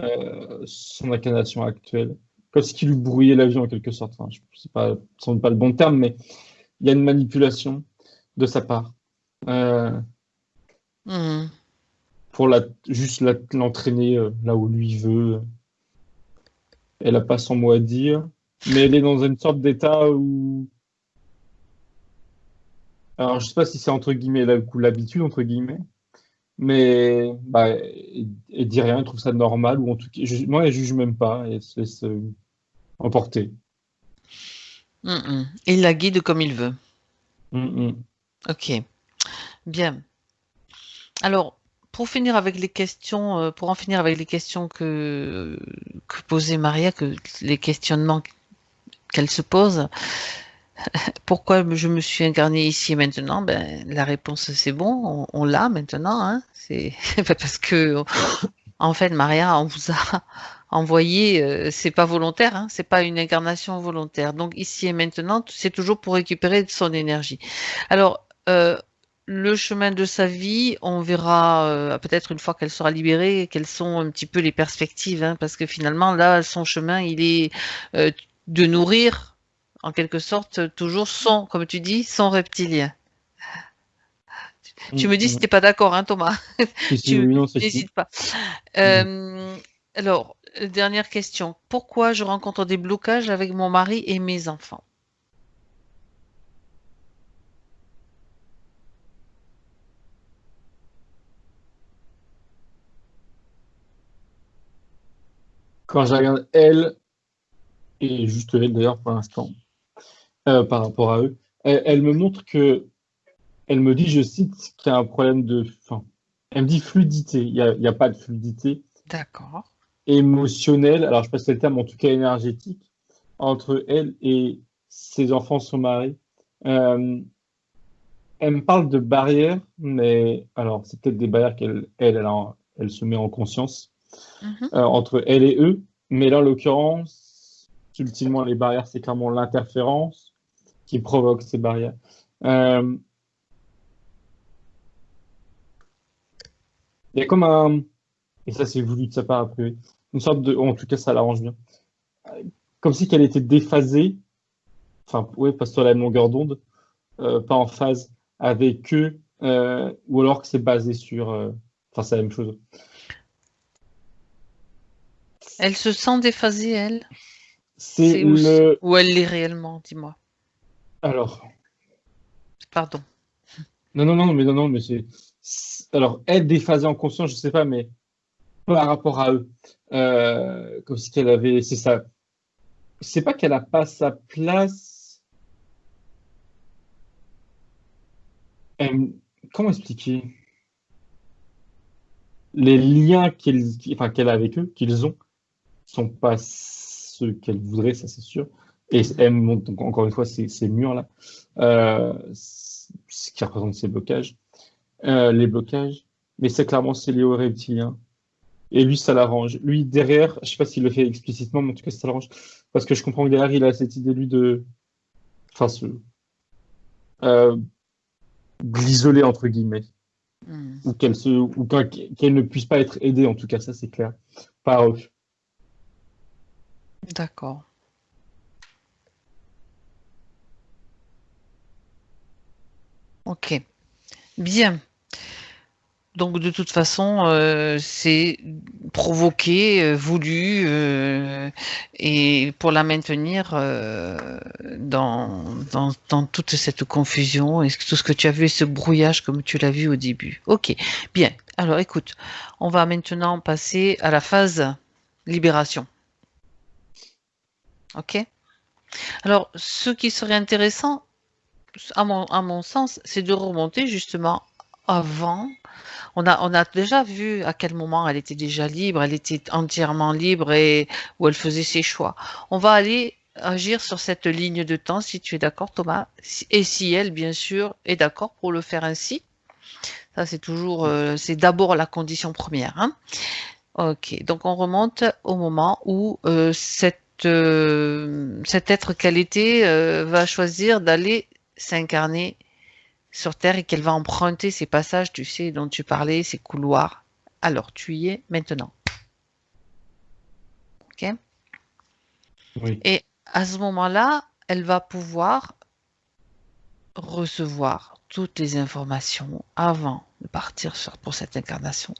euh, son incarnation actuelle, comme ce qui lui brouillait la vie en quelque sorte. Enfin, je sais pas, sans pas le bon terme, mais il y a une manipulation de sa part. Euh, hmm. Pour la, juste l'entraîner euh, là où lui veut. Elle n'a pas son mot à dire, mais elle est dans une sorte d'état où. Alors, je sais pas si c'est entre guillemets l'habitude, entre guillemets, mais bah, elle, dit rien, elle trouve ça normal, ou en tout cas, moi, elle juge même pas, elle se laisse euh, emporter. Il la guide comme il veut. Mm. Ok, bien. Alors, pour finir avec les questions, euh, pour en finir avec les questions que, que posait Maria, que les questionnements qu'elle se pose, pourquoi je me suis incarnée ici et maintenant? Ben la réponse c'est bon, on, l'a maintenant. Hein c'est parce que en fait Maria, on vous a envoyé, euh, c'est pas volontaire, hein, c'est pas une incarnation volontaire. Donc ici et maintenant, c'est toujours pour récupérer son énergie. Alors euh, le chemin de sa vie, on verra euh, peut-être une fois qu'elle sera libérée, quelles sont un petit peu les perspectives, hein, parce que finalement là, son chemin, il est de nourrir, en quelque sorte, toujours son, comme tu dis, son reptilien. Tu me dis si tu n'es pas d'accord, hein, Thomas. tu n'hésites pas. Euh, alors, dernière question. Pourquoi je rencontre des blocages avec mon mari et mes enfants? Quand je regarde elle, et juste elle d'ailleurs pour l'instant, euh, par rapport à eux, elle, me montre que, elle me dit, je cite, qu'il y a un problème de, enfin, elle me dit fluidité, il n'y a, a, pas de fluidité. D'accord. Émotionnelle, alors je passe le terme, en tout cas énergétique, entre elle et ses enfants, son mari. Euh, elle me parle de barrières, mais alors c'est peut-être des barrières qu'elle elle, elle, elle, se met en conscience. Mhm. Euh, entre elle et eux. Mais là, en l'occurrence, ultimement, les barrières, c'est clairement l'interférence qui provoque ces barrières. Euh, il y a comme un, et ça c'est voulu de sa part après, une sorte de, en tout cas ça l'arrange bien, comme si qu'elle était déphasée, enfin oui, pas sur la même longueur d'onde, euh, pas en phase avec eux, ou alors que c'est basé sur, enfin c'est la même chose. Elle se sent déphasée, elle? C'est le... Ou elle l'est réellement, dis-moi. Alors. Pardon. Non, non, non, mais non, non, mais c'est. Alors, être déphasée en conscience, je sais pas, mais par rapport à eux, euh, comme si qu'elle avait, c'est ça. C'est pas qu'elle a pas sa place. Comment expliquer? Les liens qu'elle enfin, a avec eux, qu'ils ont, sont pas ceux qu'elle voudrait, ça c'est sûr. Et elle montre donc encore une fois ces, ces murs-là, euh, ce qui représente ces blocages, euh, les blocages. Mais c'est clairement c'est lié reptilien. Et lui, ça l'arrange. Lui, derrière, je sais pas s'il le fait explicitement, mais en tout cas, ça l'arrange. Parce que je comprends que derrière, il a cette idée, lui, de. Enfin, ce. Euh, l'isoler, entre guillemets. Hmm. Ou qu'elle se, ou qu'elle ne puisse pas être aidée, en tout cas, ça c'est clair, par eux. D'accord. Ok. Bien. Donc de toute façon, euh, c'est provoqué, euh, voulu, euh, et pour la maintenir dans, dans, toute cette confusion et tout ce que tu as vu, ce brouillage comme tu l'as vu au début. Ok, bien. Alors écoute, on va maintenant passer à la phase libération. Ok? Alors, ce qui serait intéressant, à mon, à mon sens, c'est de remonter justement avant, On a, on a déjà vu à quel moment elle était déjà libre, elle était entièrement libre et où elle faisait ses choix. On va aller agir sur cette ligne de temps si tu es d'accord Thomas et si elle bien sûr est d'accord pour le faire ainsi. Ça c'est toujours, euh, c'est d'abord la condition première. Hein. Ok, donc on remonte au moment où euh, euh, cet être qu'elle était va choisir d'aller s'incarner sur Terre et qu'elle va emprunter ces passages, tu sais, dont tu parlais, ces couloirs. Alors, tu y es maintenant. OK Oui. Et à ce moment-là, elle va pouvoir recevoir toutes les informations avant de partir sur, pour cette incarnation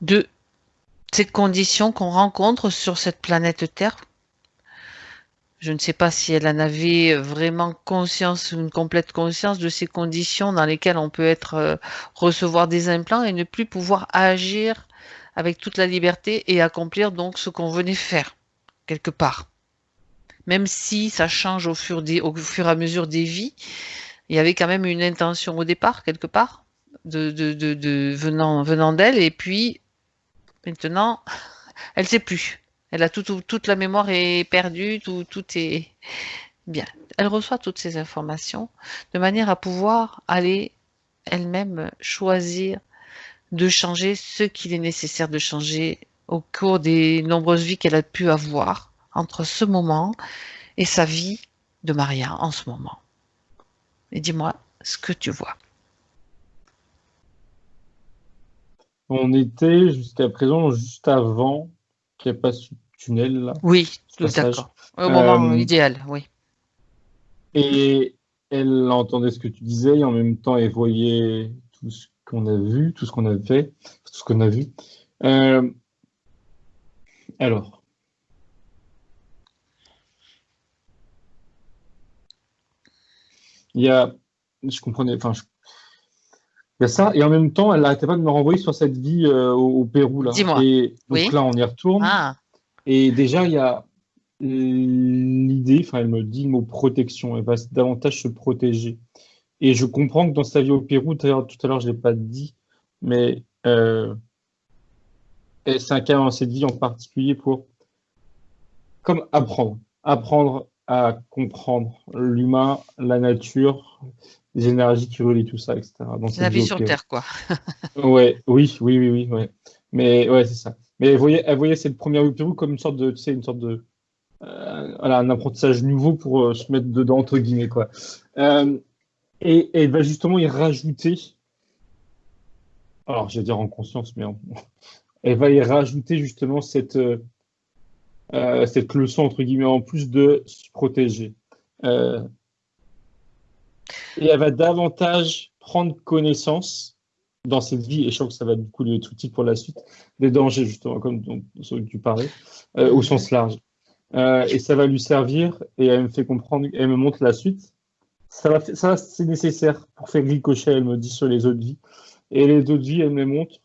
de ces conditions qu'on rencontre sur cette planète Terre je ne sais pas si elle en avait vraiment conscience, une complète conscience de ces conditions dans lesquelles on peut être euh, recevoir des implants et ne plus pouvoir agir avec toute la liberté et accomplir donc ce qu'on venait faire quelque part. Même si ça change au fur, et à mesure des vies, il y avait quand même une intention au départ quelque part de, venant d'elle et puis maintenant elle sait plus. Elle a tout, toute la mémoire est perdue, tout, tout est bien. Elle reçoit toutes ces informations de manière à pouvoir aller elle-même choisir de changer ce qu'il est nécessaire de changer au cours des nombreuses vies qu'elle a pu avoir entre ce moment et sa vie de Maria en ce moment. Et dis-moi ce que tu vois. On était jusqu'à présent juste avant qu'il n'y ait pas tunnel là. Oui, d'accord. Au moment euh, idéal, oui. Et elle entendait ce que tu disais et en même temps elle voyait tout ce qu'on a vu, tout ce qu'on a fait, tout ce qu'on a vu. Euh, alors. Il y a, je comprenais, enfin, il y a ça, et en même temps, elle n'arrêtait pas de me renvoyer sur cette vie euh, au, Pérou. Là. Dis-moi. Et donc là, on y retourne. Ah. Et déjà, il y a l'idée, enfin, elle me dit le mot protection, elle va davantage se protéger. Et je comprends que dans sa vie au Pérou, tout à l'heure, je ne l'ai pas dit, mais euh, elle s'incarne dans cette vie en particulier pour comme apprendre, apprendre à comprendre l'humain, la nature, les énergies qui relient tout ça, etc. la vie sur Terre, quoi. ouais, oui, oui, oui, oui, ouais. Mais ouais, c'est ça. Mais elle voyait, elle voyait cette première Pérou comme une sorte de, tu sais, une sorte de, euh, voilà, un apprentissage nouveau pour euh, se mettre dedans entre guillemets quoi. Euh, et, elle va justement y rajouter, alors je vais dire en conscience, mais elle va y rajouter justement cette cette leçon entre guillemets en plus de se protéger. Et elle va davantage prendre connaissance dans cette vie, et je crois que ça va être utile pour la suite, des dangers, justement, comme tu parlais, euh, au sens large. Euh, et ça va lui servir, et elle me fait comprendre, elle me montre la suite. Ça, va, c'est nécessaire pour faire ricochet, elle me dit, sur les autres vies. Et les autres vies, elle me montre,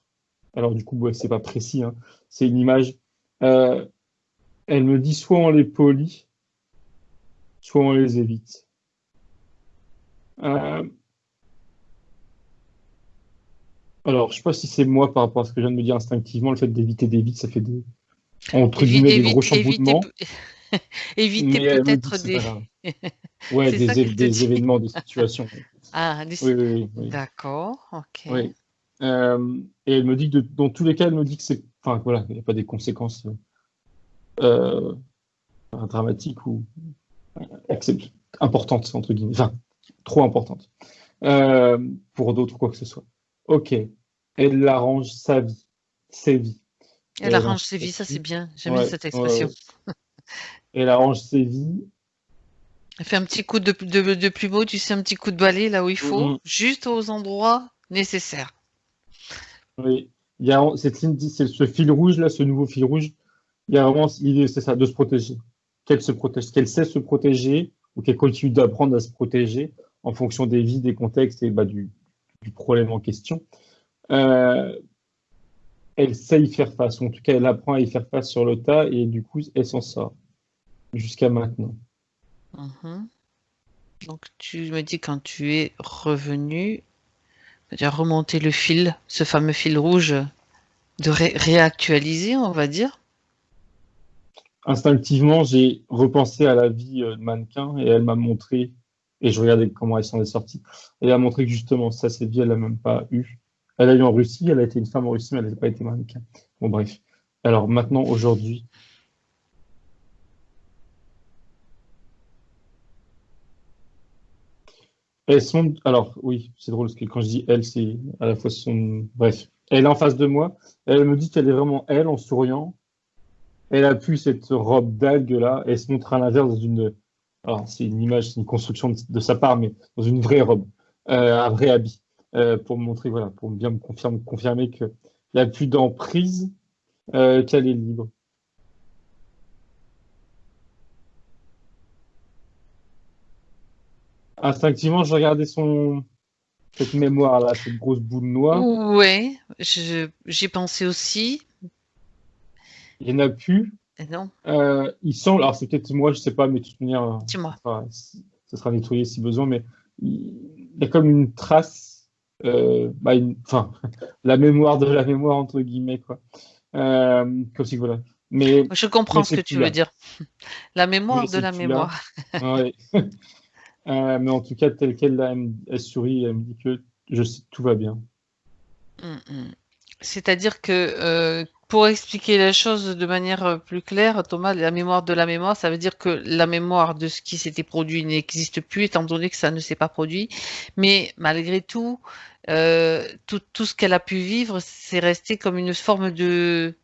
alors du coup, ouais, c'est pas précis, hein, c'est une image. Euh, elle me dit soit on les polie, soit on les évite. Euh, alors, je sais pas si c'est moi par rapport à ce que je viens de me dire instinctivement, le fait d'éviter des vides, ça fait des entre guillemets des gros chamboulements. Éviter, peut-être des. ouais, des, événements, des situations. Ah, des... Oui, oui, D'accord, ok. Euh, et elle me dit que dans tous les cas, elle me dit que c'est. Enfin, voilà, il n'y a pas des conséquences euh, dramatiques ou euh, importantes, entre guillemets. Enfin, trop importantes. Euh, pour d'autres, quoi que ce soit. Ok. Elle arrange sa vie, ses vies. Elle, arrange ses vies, ça c'est bien. J'aime bien cette expression. Elle arrange ses vies. Elle fait un petit coup de, de, beau, tu sais, un petit coup de balai là où il faut, mm-hmm. juste aux endroits nécessaires. Oui, il y a cette ligne, c'est ce fil rouge là, ce nouveau fil rouge. Il y a vraiment l'idée, c'est ça, de se protéger. Qu'elle se protège, qu'elle sait se protéger ou qu'elle continue d'apprendre à se protéger en fonction des vies, des contextes et bah, du, problème en question, euh, elle sait y faire face. En tout cas, elle apprend à y faire face sur le tas et du coup, elle s'en sort jusqu'à maintenant. Mhm. Donc, tu me dis quand tu es revenu, C'est-à-dire remonter le fil, ce fameux fil rouge, de réactualiser, on va dire. Instinctivement, j'ai repensé à la vie euh, mannequin et elle m'a montré, et je regardais comment elle s'en est sortie, elle a montré que justement, ça, cette vie, elle l'a même pas eu. Elle a eu en Russie, elle a été une femme en Russie, mais elle n'a pas été mannequin. Bon, bref. Alors maintenant, aujourd'hui, elles sont. Alors oui, c'est drôle parce que quand je dis elle, c'est à la fois son. Bref, elle est en face de moi. Elle me dit qu'elle est vraiment elle en souriant. Elle a pu cette robe d'algue là. Elle se montre à l'inverse dans une. Alors c'est une image, c'est une construction de, sa part, mais dans une vraie robe, euh, un vrai habit, euh, pour me montrer, voilà, pour bien me confirmer, confirmer qu'il n'y a plus d'emprise euh, qu'elle est libre. Instinctivement, je regardais son cette mémoire là, cette grosse boule noire. Oui, j'ai pensé aussi. Il n'y en a plus. non. Euh, il semble, alors c'est peut-être moi, je sais pas, mais de toute manière, Dis-moi. ça sera nettoyé si besoin, mais il y a comme une trace, euh, bah, enfin, la mémoire de la mémoire entre guillemets quoi. Euh, comme si voilà. Mais je comprends ce que tu veux dire. La mémoire de la mémoire. Ouais. Euh, mais en tout cas, tel qu'elle elle, sourit, elle me dit que je tout va bien. Mm, mm. C'est-à-dire que euh, pour expliquer la chose de manière euh, plus claire, Thomas, la mémoire de la mémoire, ça veut dire que la mémoire de ce qui s'était produit n'existe plus, étant donné que ça ne s'est pas produit. Mais malgré tout, tout, tout, ce qu'elle a pu vivre, c'est resté comme une forme de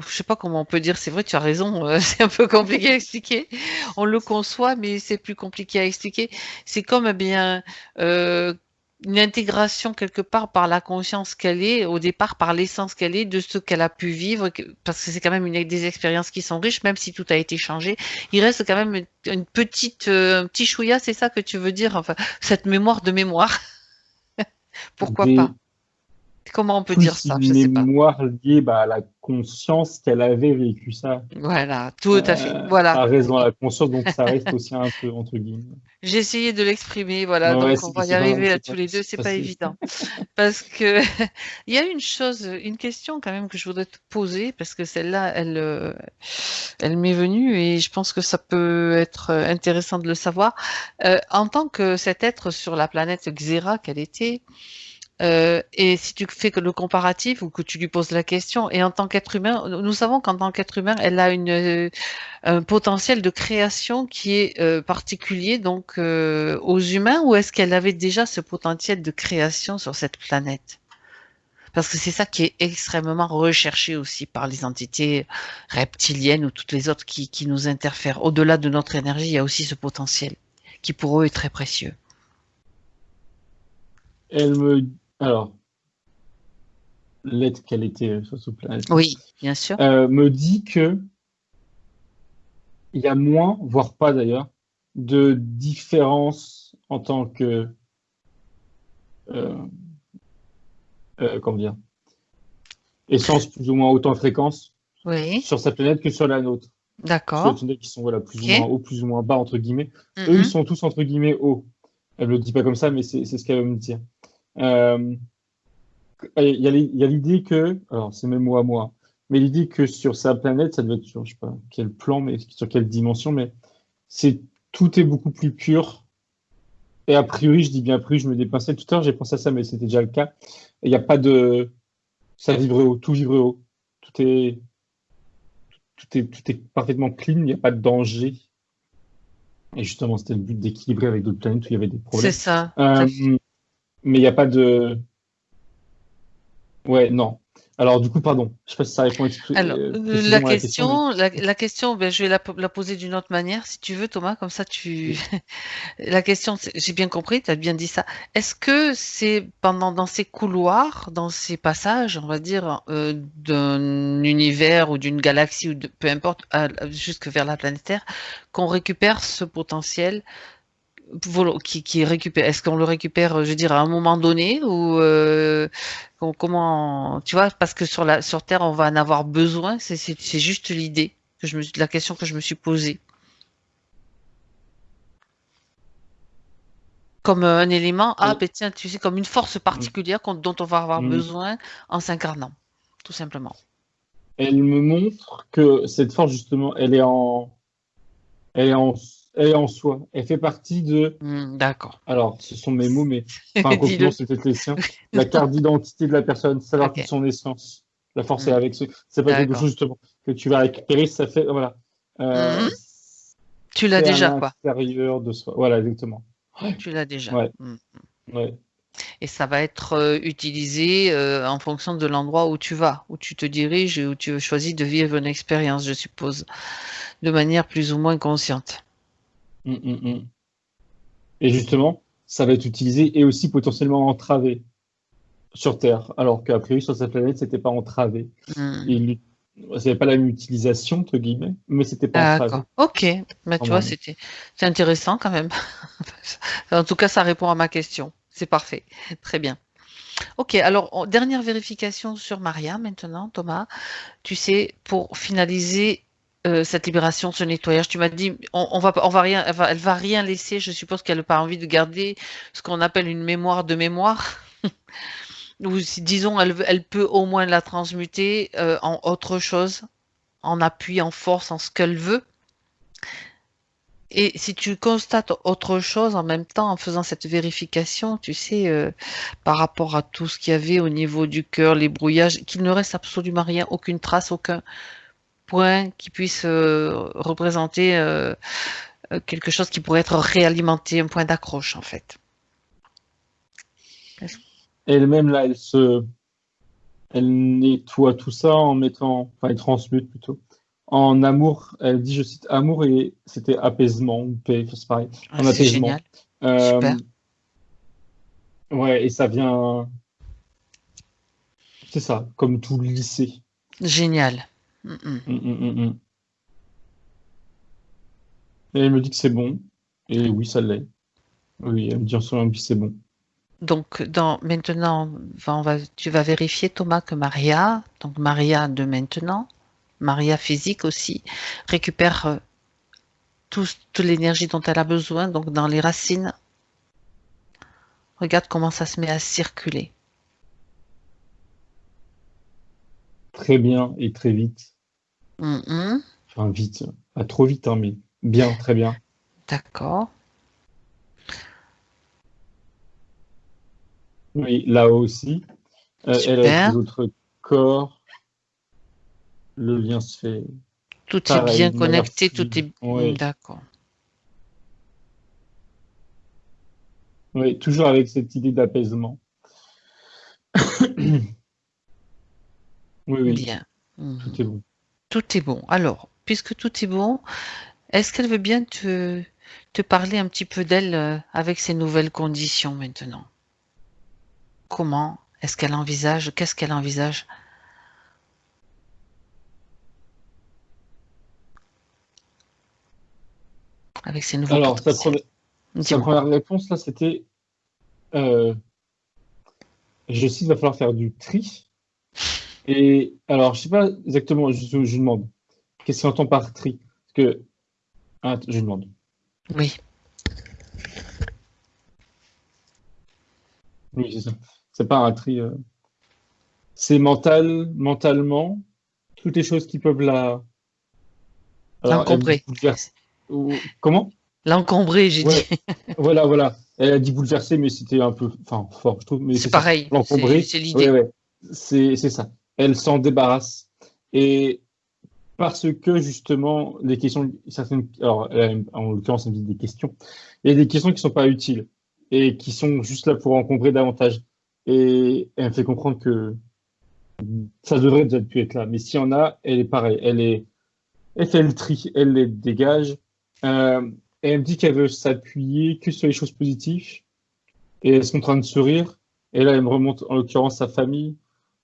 je sais pas comment on peut dire, c'est vrai, tu as raison, euh, c'est un peu compliqué à expliquer. On le conçoit, mais c'est plus compliqué à expliquer. C'est comme eh bien euh, une intégration quelque part par la conscience qu'elle est, au départ par l'essence qu'elle est, de ce qu'elle a pu vivre, parce que c'est quand même une, des expériences qui sont riches, même si tout a été changé. Il reste quand même une, petite, euh, un petit chouïa, c'est ça que tu veux dire, enfin, cette mémoire de mémoire. Pourquoi pas? Comment on peut dire ça? Je sais pas. mémoire liée bah, à la conscience qu'elle avait vécu ça. Voilà, tout à fait. Euh, voilà. A raison la conscience, donc ça reste aussi un peu entre guillemets. J'ai essayé de l'exprimer, voilà, donc on va y arriver à tous les deux, c'est pas évident. parce que il y a une chose, une question quand même que je voudrais te poser, parce que celle-là, elle, euh, elle m'est venue et je pense que ça peut être intéressant de le savoir. Euh, en tant que cet être sur la planète Xera qu'elle était, euh, et si tu fais le comparatif ou que tu lui poses la question, et en tant qu'être humain, nous savons qu'en tant qu'être humain, elle a euh, un potentiel de création qui est euh, particulier donc aux humains, ou est-ce qu'elle avait déjà ce potentiel de création sur cette planète? Parce que c'est ça qui est extrêmement recherché aussi par les entités reptiliennes ou toutes les autres qui, qui nous interfèrent. Au-delà de notre énergie, il y a aussi ce potentiel qui pour eux est très précieux. Elle me alors, l'aide qu'elle était sur ce planète. Oui, bien sûr. Euh, me dit que il y a moins, voire pas d'ailleurs, de différence en tant que euh, euh, comment dire essence plus ou moins haute en fréquence sur sa planète que sur la nôtre. D'accord. Sur les qui sont voilà, plus ou moins haut, plus ou moins bas entre guillemets. Eux, ils sont tous entre guillemets hauts. Elle ne le dit pas comme ça, mais c'est ce qu'elle veut me dire. Euh, il y a l'idée que, alors c'est même moi à moi, mais l'idée que sur sa planète, ça doit être sur, je sais pas quel plan, mais sur quelle dimension, mais c'est tout est beaucoup plus pur. Et a priori, je dis bien a priori, je me dépensais tout à l'heure, j'ai pensé à ça, mais c'était déjà le cas. Il n'y a pas de, ça vibrait haut, tout vibrait haut, tout est, tout est, tout est parfaitement clean, il n'y a pas de danger. Et justement, c'était le but d'équilibrer avec d'autres planètes où il y avait des problèmes. C'est ça. Euh, mais il n'y a pas de. Ouais, non. Alors, du coup, pardon, je sais pas si ça répond Alors, euh, la, question, la, question, ben, je vais la, la poser d'une autre manière, si tu veux, Thomas, comme ça, tu. la question, j'ai bien compris, tu as bien dit ça. Est-ce que c'est pendant dans ces couloirs, dans ces passages, on va dire, euh, d'un univers ou d'une galaxie ou de, peu importe, jusque vers la planète Terre, qu'on récupère ce potentiel qui, qui récupère Est-ce qu'on le récupère, je veux dire, à un moment donné ou euh, comment Tu vois, parce que sur la sur Terre, on va en avoir besoin. C'est juste l'idée que je me la question que je me suis posée. comme un élément, ah Oui. ben tiens, tu sais, comme une force particulière dont on va avoir besoin en s'incarnant, tout simplement. Elle me montre que cette force, justement, elle est en, elle est en, est en soi. Elle fait partie de, Hmm, D'accord. alors, ce sont mes mots, mais enfin, peut-être les siens. La carte d'identité de la personne, savoir Ok. toute son essence. La force est avec ce, c'est pas quelque chose, justement, que tu vas récupérer, ça fait, voilà. Euh, Mhm. Tu l'as déjà, quoi. de soi. Voilà, exactement. Tu l'as déjà. Ouais. Hmm. Ouais. Et ça va être euh, utilisé euh, en fonction de l'endroit où tu vas, où tu te diriges et où tu choisis de vivre une expérience, je suppose, de manière plus ou moins consciente. Mm, mm, mm. Et justement, ça va être utilisé et aussi potentiellement entravé sur Terre, alors qu'a priori sur cette planète, c'était pas entravé. Il n'avait pas la même utilisation, entre guillemets, mais c'était pas entravé. D'accord. Ok. Mais tu vois, c'était c'est intéressant quand même. en tout cas, ça répond à ma question. C'est parfait. Très bien. Ok. Alors, on- dernière vérification sur Maria maintenant, Thomas. Tu sais, pour finaliser euh, cette libération, ce nettoyage, tu m'as dit, on, va, rien, elle va, va rien laisser. Je suppose qu'elle n'a pas envie de garder ce qu'on appelle une mémoire de mémoire. Ou disons, elle, elle peut au moins la transmuter euh, en autre chose, en appui, en force, en ce qu'elle veut. Et si tu constates autre chose en même temps en faisant cette vérification, tu sais, euh, par rapport à tout ce qu'il y avait au niveau du cœur, les brouillages, qu'il ne reste absolument rien, aucune trace, aucun point qui puisse euh, représenter euh, euh, quelque chose qui pourrait être réalimenté, un point d'accroche en fait. Elle-même, là, elle se, elle nettoie tout ça en mettant, enfin, elle transmute plutôt. En amour, elle dit, je cite, amour et c'était apaisement ou paix, c'est pareil. Ah, En c'est apaisement. génial. Euh, Super. Ouais, et ça vient, c'est ça, comme tout le lycée. Génial. Mm, mm. Mm. Et elle me dit que c'est bon. Et oui, ça l'est. Oui, elle me dit en que c'est bon. Donc, dans, maintenant, va- on va, tu vas vérifier, Thomas, que Maria, donc Maria de maintenant, Maria physique aussi, récupère euh, tout- toute l'énergie dont elle a besoin, donc dans les racines. Regarde comment ça se met à circuler. Très bien et très vite. Mhm. Enfin, vite. Pas trop vite, hein, mais bien, très bien. D'accord. Oui, là aussi. Euh, elle les autres corps. Le lien se fait. Tout Pareil, est bien connecté, tout est... Oui. D'accord. Oui, toujours avec cette idée d'apaisement. oui, oui, Bien. Mhm. tout est bon. Tout est bon. Alors, puisque tout est bon, est-ce qu'elle veut bien te, te parler un petit peu d'elle euh, avec ces nouvelles conditions maintenant? Comment est-ce qu'elle envisage? Qu'est-ce qu'elle envisage? Avec ces nouvelles Alors, sa première réponse, là, c'était. euh, je cite, il va falloir faire du tri. Et alors, je sais pas exactement, je, demande, qu'est-ce qu'il entend par tri? Parce que. Ah, je demande. Oui. Oui, c'est ça. C'est pas un tri. euh, C'est mental, mentalement, toutes les choses qui peuvent la. L'encombrer. Ou- Comment? L'encombrer, j'ai Ouais. dit. Voilà, voilà. Elle a dit bouleverser, mais c'était un peu, enfin, fort, je trouve. C'est pareil. L'encombrer. C'est l'idée. Ouais, ouais. C'est, c'est ça. Elle s'en débarrasse. Et parce que, justement, les questions, certaines, alors, en l'occurrence, elle me dit des questions. A des questions qui sont pas utiles et qui sont juste là pour encombrer davantage. Et elle me fait comprendre que ça devrait déjà pu être là. Mais s'il y en a, elle est pareille. Elle est, elle fait le tri, elle les dégage. Euh, et elle me dit qu'elle veut s'appuyer que sur les choses positives. Et elle se montre en train de sourire. Et là, elle me remonte, en l'occurrence, sa famille.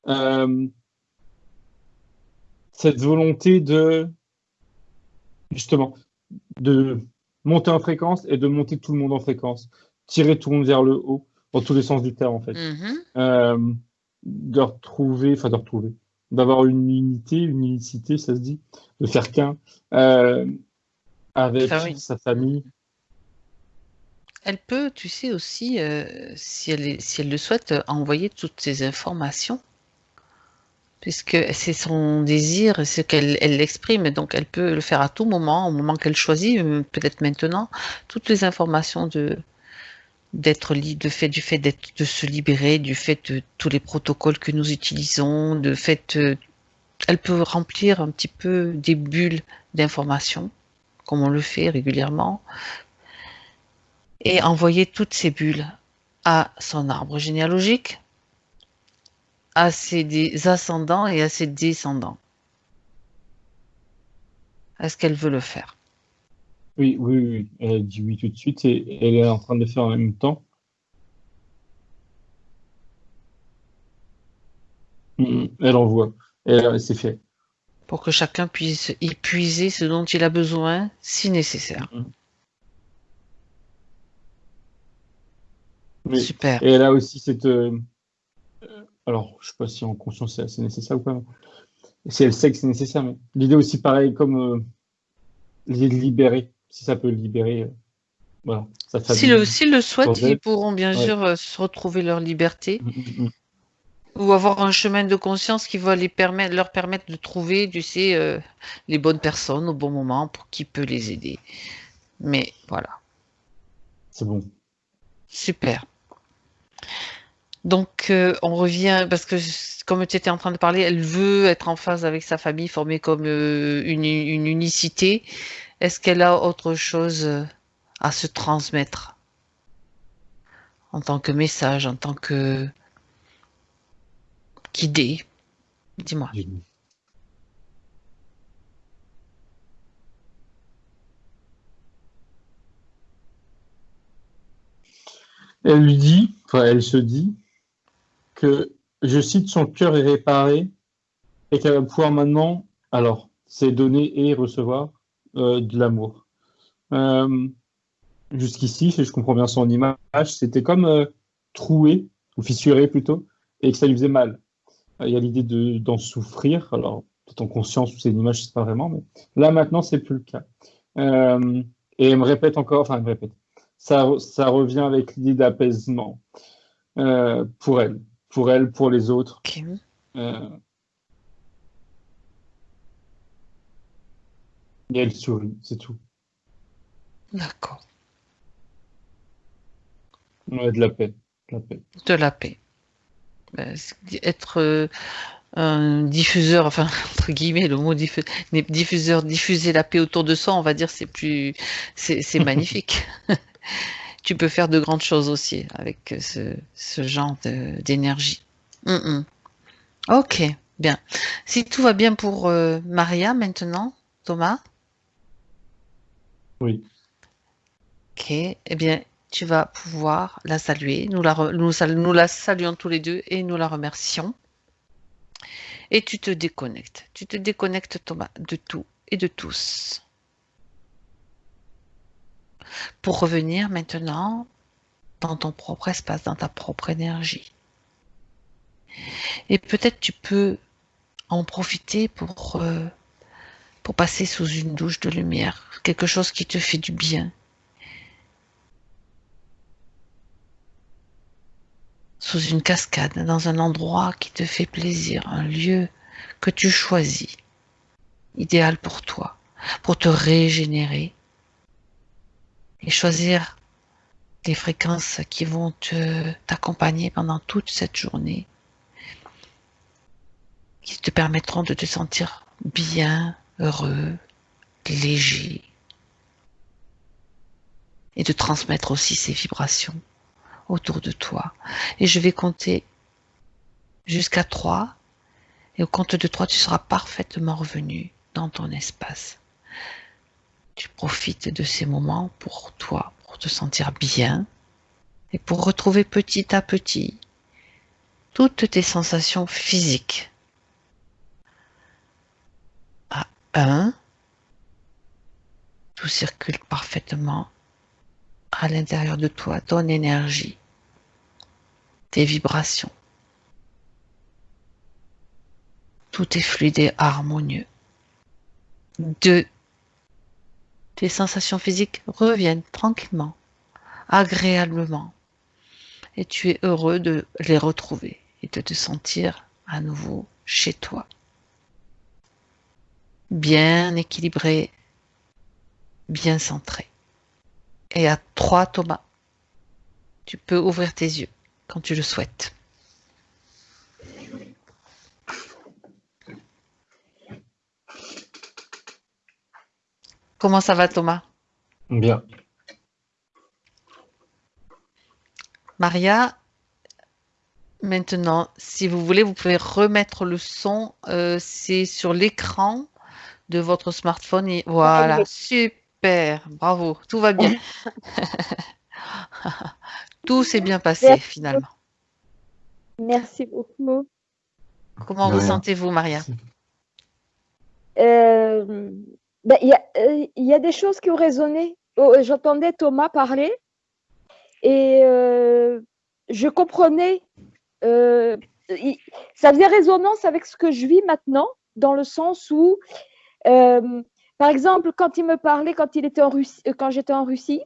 Euh, cette volonté de, justement, de monter en fréquence et de monter tout le monde en fréquence. Tirer tout le monde vers le haut, dans tous les sens du terme, en fait. Mhm. Euh, de retrouver, enfin de retrouver, d'avoir une unité, une unicité, ça se dit, de faire qu'un, euh, avec Famille. sa famille. Elle peut, tu sais aussi, euh, si, elle est- si elle le souhaite, envoyer toutes ces informations, puisque c'est son désir, ce qu'elle elle l'exprime, donc elle peut le faire à tout moment, au moment qu'elle choisit, euh, peut-être maintenant, toutes les informations de d'être libre, fait du fait de se libérer, du fait de tous les protocoles que nous utilisons, de fait, euh, elle peut remplir un petit peu des bulles d'informations, comme on le fait régulièrement, et envoyer toutes ces bulles à son arbre généalogique, à ses ascendants et à ses descendants. Est-ce qu'elle veut le faire? Oui, oui, oui. Elle a dit oui tout de suite et elle est en train de le faire en même temps. Mm, Elle envoie. Euh, c'est fait. pour que chacun puisse y puiser ce dont il a besoin si nécessaire Oui. Super. Et elle a aussi cette. euh, alors, je sais pas si en conscience c'est nécessaire ou pas. Si elle sait que c'est nécessaire, mais l'idée aussi, pareil, comme euh, l'idée de libérer, si ça peut libérer. euh, voilà. S'ils le, s'ils le souhaitent, ils pourront bien Ouais. sûr euh, se retrouver leur liberté Mm, mm, mm. ou avoir un chemin de conscience qui va les permettre, leur permettre de trouver, tu sais, euh, les bonnes personnes au bon moment pour qui peut les aider. Mais voilà. C'est bon. Super. Donc, euh, on revient, parce que comme tu étais en train de parler, elle veut être en phase avec sa famille, formée comme euh, une, unicité. Est-ce qu'elle a autre chose euh, à se transmettre? En tant que message, en tant que qu'idée Dis-moi. Elle lui dit, enfin, elle se dit que, je cite, son cœur est réparé et qu'elle va pouvoir maintenant, alors, c'est donner et recevoir euh, de l'amour. Euh, Jusqu'ici, si je comprends bien son image, c'était comme euh, troué, ou fissuré plutôt, et que ça lui faisait mal. Il y a l'idée de- d'en souffrir, alors peut-être en conscience ou c'est une image, je sais pas vraiment, mais là maintenant, c'est plus le cas. Et elle me répète encore, enfin, elle me répète, ça, revient avec l'idée d'apaisement pour elle, pour elle, pour les autres. Euh, et elle sourit, c'est tout. D'accord. Ouais, de la paix, de la paix. De la paix. Ben, c'est- Être euh, un diffuseur, enfin, entre guillemets, le mot diffu- diffuseur, diffuser la paix autour de soi, on va dire, c'est plus, c'est magnifique. Tu peux faire de grandes choses aussi avec ce, ce genre de- d'énergie. Mm, mm. Ok, bien. Si tout va bien pour euh, Maria maintenant, Thomas, Oui. ok, eh bien, tu vas pouvoir la saluer. Nous la, re- nous, sal- nous la saluons tous les deux et nous la remercions. Et tu te déconnectes. Tu te déconnectes, Thomas, de tout et de tous. Pour revenir maintenant dans ton propre espace, dans ta propre énergie. Et peut-être tu peux en profiter pour, euh, pour passer sous une douche de lumière, quelque chose qui te fait du bien. Sous une cascade, dans un endroit qui te fait plaisir, un lieu que tu choisis, idéal pour toi, pour te régénérer et choisir des fréquences qui vont t'accompagner pendant toute cette journée, qui te permettront de te sentir bien, heureux, léger, et de transmettre aussi ces vibrations autour de toi. Et je vais compter jusqu'à trois, et au compte de trois, tu seras parfaitement revenu dans ton espace. Tu profites de ces moments pour toi, pour te sentir bien et pour retrouver petit à petit toutes tes sensations physiques. À 1, tout circule parfaitement à l'intérieur de toi, ton énergie, tes vibrations. Tout est fluide et harmonieux. 2. Sensations physiques reviennent tranquillement agréablement. Et tu es heureux de les retrouver et de te sentir à nouveau chez toi. Bien équilibré, bien centré. Et à trois, Thomas, tu peux ouvrir tes yeux quand tu le souhaites. Comment ça va, Thomas? Bien. Maria, maintenant, si vous voulez, vous pouvez remettre le son. euh, c'est sur l'écran de votre smartphone. Et voilà, super, bravo, tout va bien. tout s'est bien passé Merci. finalement. Merci beaucoup. Comment vous sentez-vous, Maria? Euh, ben, Il y, a, euh, y a des choses qui ont résonné. Oh, J'entendais Thomas parler et euh, je comprenais. euh, ça faisait résonance avec ce que je vis maintenant, dans le sens où, par exemple, quand il me parlait, quand quand j'étais en Russie,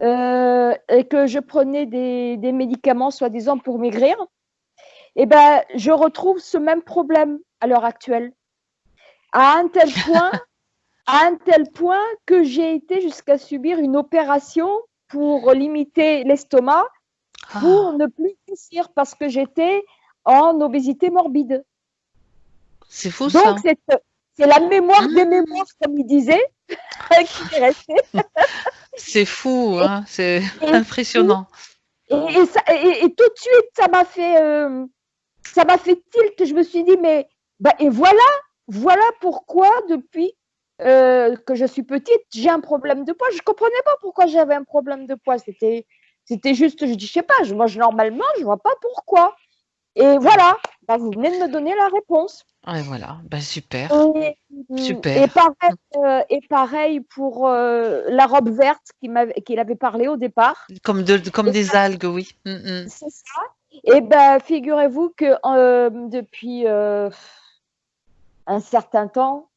et que je prenais des, médicaments soi-disant pour maigrir, eh ben, je retrouve ce même problème à l'heure actuelle. À un tel point, à un tel point que j'ai été jusqu'à subir une opération pour limiter l'estomac Ah, pour ne plus grossir parce que j'étais en obésité morbide. C'est fou ça. Donc c'est la mémoire des Mmh. mémoires comme il disait qui est restée. C'est fou, hein, c'est impressionnant. Et, et ça- et- et tout de suite, ça m'a fait, euh, ça m'a fait tilt. Je me suis dit, mais bah, et voilà, voilà pourquoi depuis euh, que je suis petite, j'ai un problème de poids. Je comprenais pas pourquoi j'avais un problème de poids. C'était, c'était juste, je dis, je sais pas, je mange normalement, je vois pas pourquoi. Et voilà, bah, vous venez de me donner la réponse. Et voilà, ben super. Et, Super. Et pareil, euh, et pareil pour euh, la robe verte qu'il avait parlé au départ. Comme, de, comme des algues, oui. Mm, mm. C'est ça. Et ben, figurez-vous que depuis un certain temps,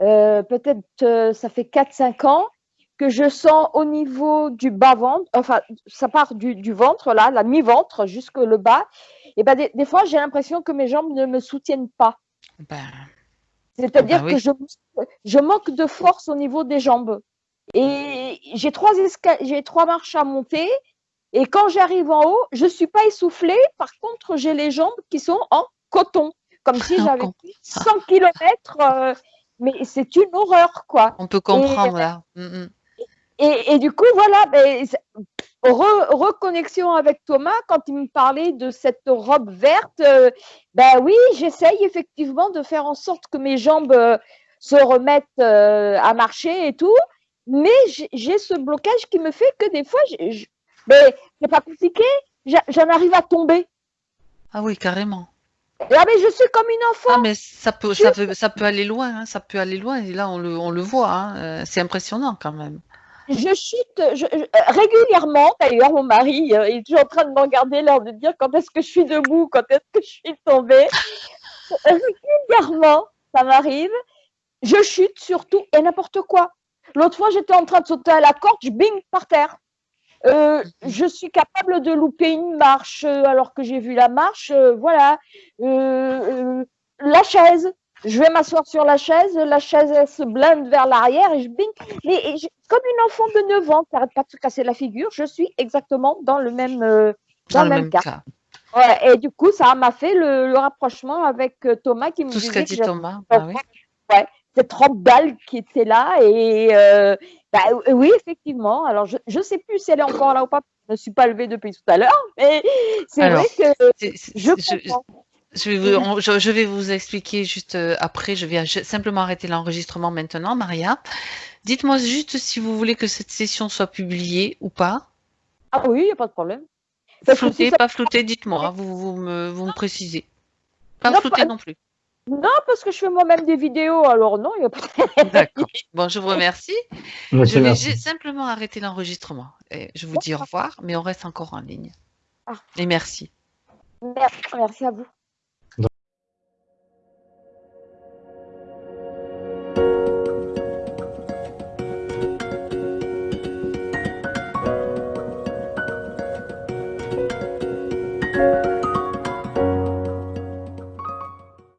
euh, peut-être euh, ça fait 4-5 ans, que je sens au niveau du bas-ventre, enfin, ça part du, du ventre, là, la mi-ventre jusque le bas. Et ben, des, des fois, j'ai l'impression que mes jambes ne me soutiennent pas. Ben, C'est-à-dire Ah bah oui. que je, je manque de force au niveau des jambes. Et j'ai trois, j'ai trois marches à monter. Et quand j'arrive en haut, je suis pas essoufflée. Par contre, j'ai les jambes qui sont en coton, comme si j'avais con- fait 100 km. Mais c'est une horreur, quoi. on peut comprendre là. Mm, mm. Et, et du coup, voilà, ben, re- reconnexion avec Thomas quand il me parlait de cette robe verte. euh, ben oui, j'essaye effectivement de faire en sorte que mes jambes euh, se remettent euh, à marcher et tout, mais j'ai- j'ai ce blocage qui me fait que des fois, j'ai- mais c'est pas compliqué, j'en arrive à tomber. Ah oui, carrément. Ah mais je suis comme une enfant. Ah mais ça peut, ça peut, ça peut aller loin, hein, ça peut aller loin. Et là, on le, on le voit. hein, euh, C'est impressionnant quand même. Je chute je- je- régulièrement. D'ailleurs, mon mari euh, est toujours en train de me regarder, l'air de dire quand est-ce que je suis debout, quand est-ce que je suis tombée. régulièrement, ça m'arrive. Je chute surtout et n'importe quoi. L'autre fois, j'étais en train de sauter à la corde, je bing par terre. Euh, je suis capable de louper une marche euh, alors que j'ai vu la marche. euh, voilà. Euh, la chaise. Je vais m'asseoir sur la chaise, la chaise elle se blinde vers l'arrière et je bing. Mais je- comme une enfant de 9 ans qui n'arrête pas de se casser la figure, je suis exactement dans le même, Dans, le même cas. Ouais, et du coup, ça m'a fait le, le rapprochement avec Thomas qui me Tout ce disait qu'a que dit Thomas. bah oui. cette robe qui était là. Et euh, bah, euh, oui, effectivement. Alors, je ne sais plus si elle est encore là ou pas. Je ne me suis pas levée depuis tout à l'heure, mais c'est vrai que je je- comprends. Je vais, vous, on- je, je vais vous expliquer juste euh, après. Je vais simplement arrêter l'enregistrement maintenant, Maria. Dites-moi juste si vous voulez que cette session soit publiée ou pas. Ah oui, il n'y a pas de problème. Parce que Flouté, si ça- pas flouté, dites-moi. Vous, vous, me, vous me précisez. Pas Non, flouté pas- non plus. Non, parce que je fais moi-même des vidéos, alors non, il n'y a pas de D'accord. Bon, je vous remercie. Je vais merci. simplement arrêter l'enregistrement. Et Je vous dis au revoir, mais on reste encore en ligne. Ah. Et merci. Merci, merci à vous.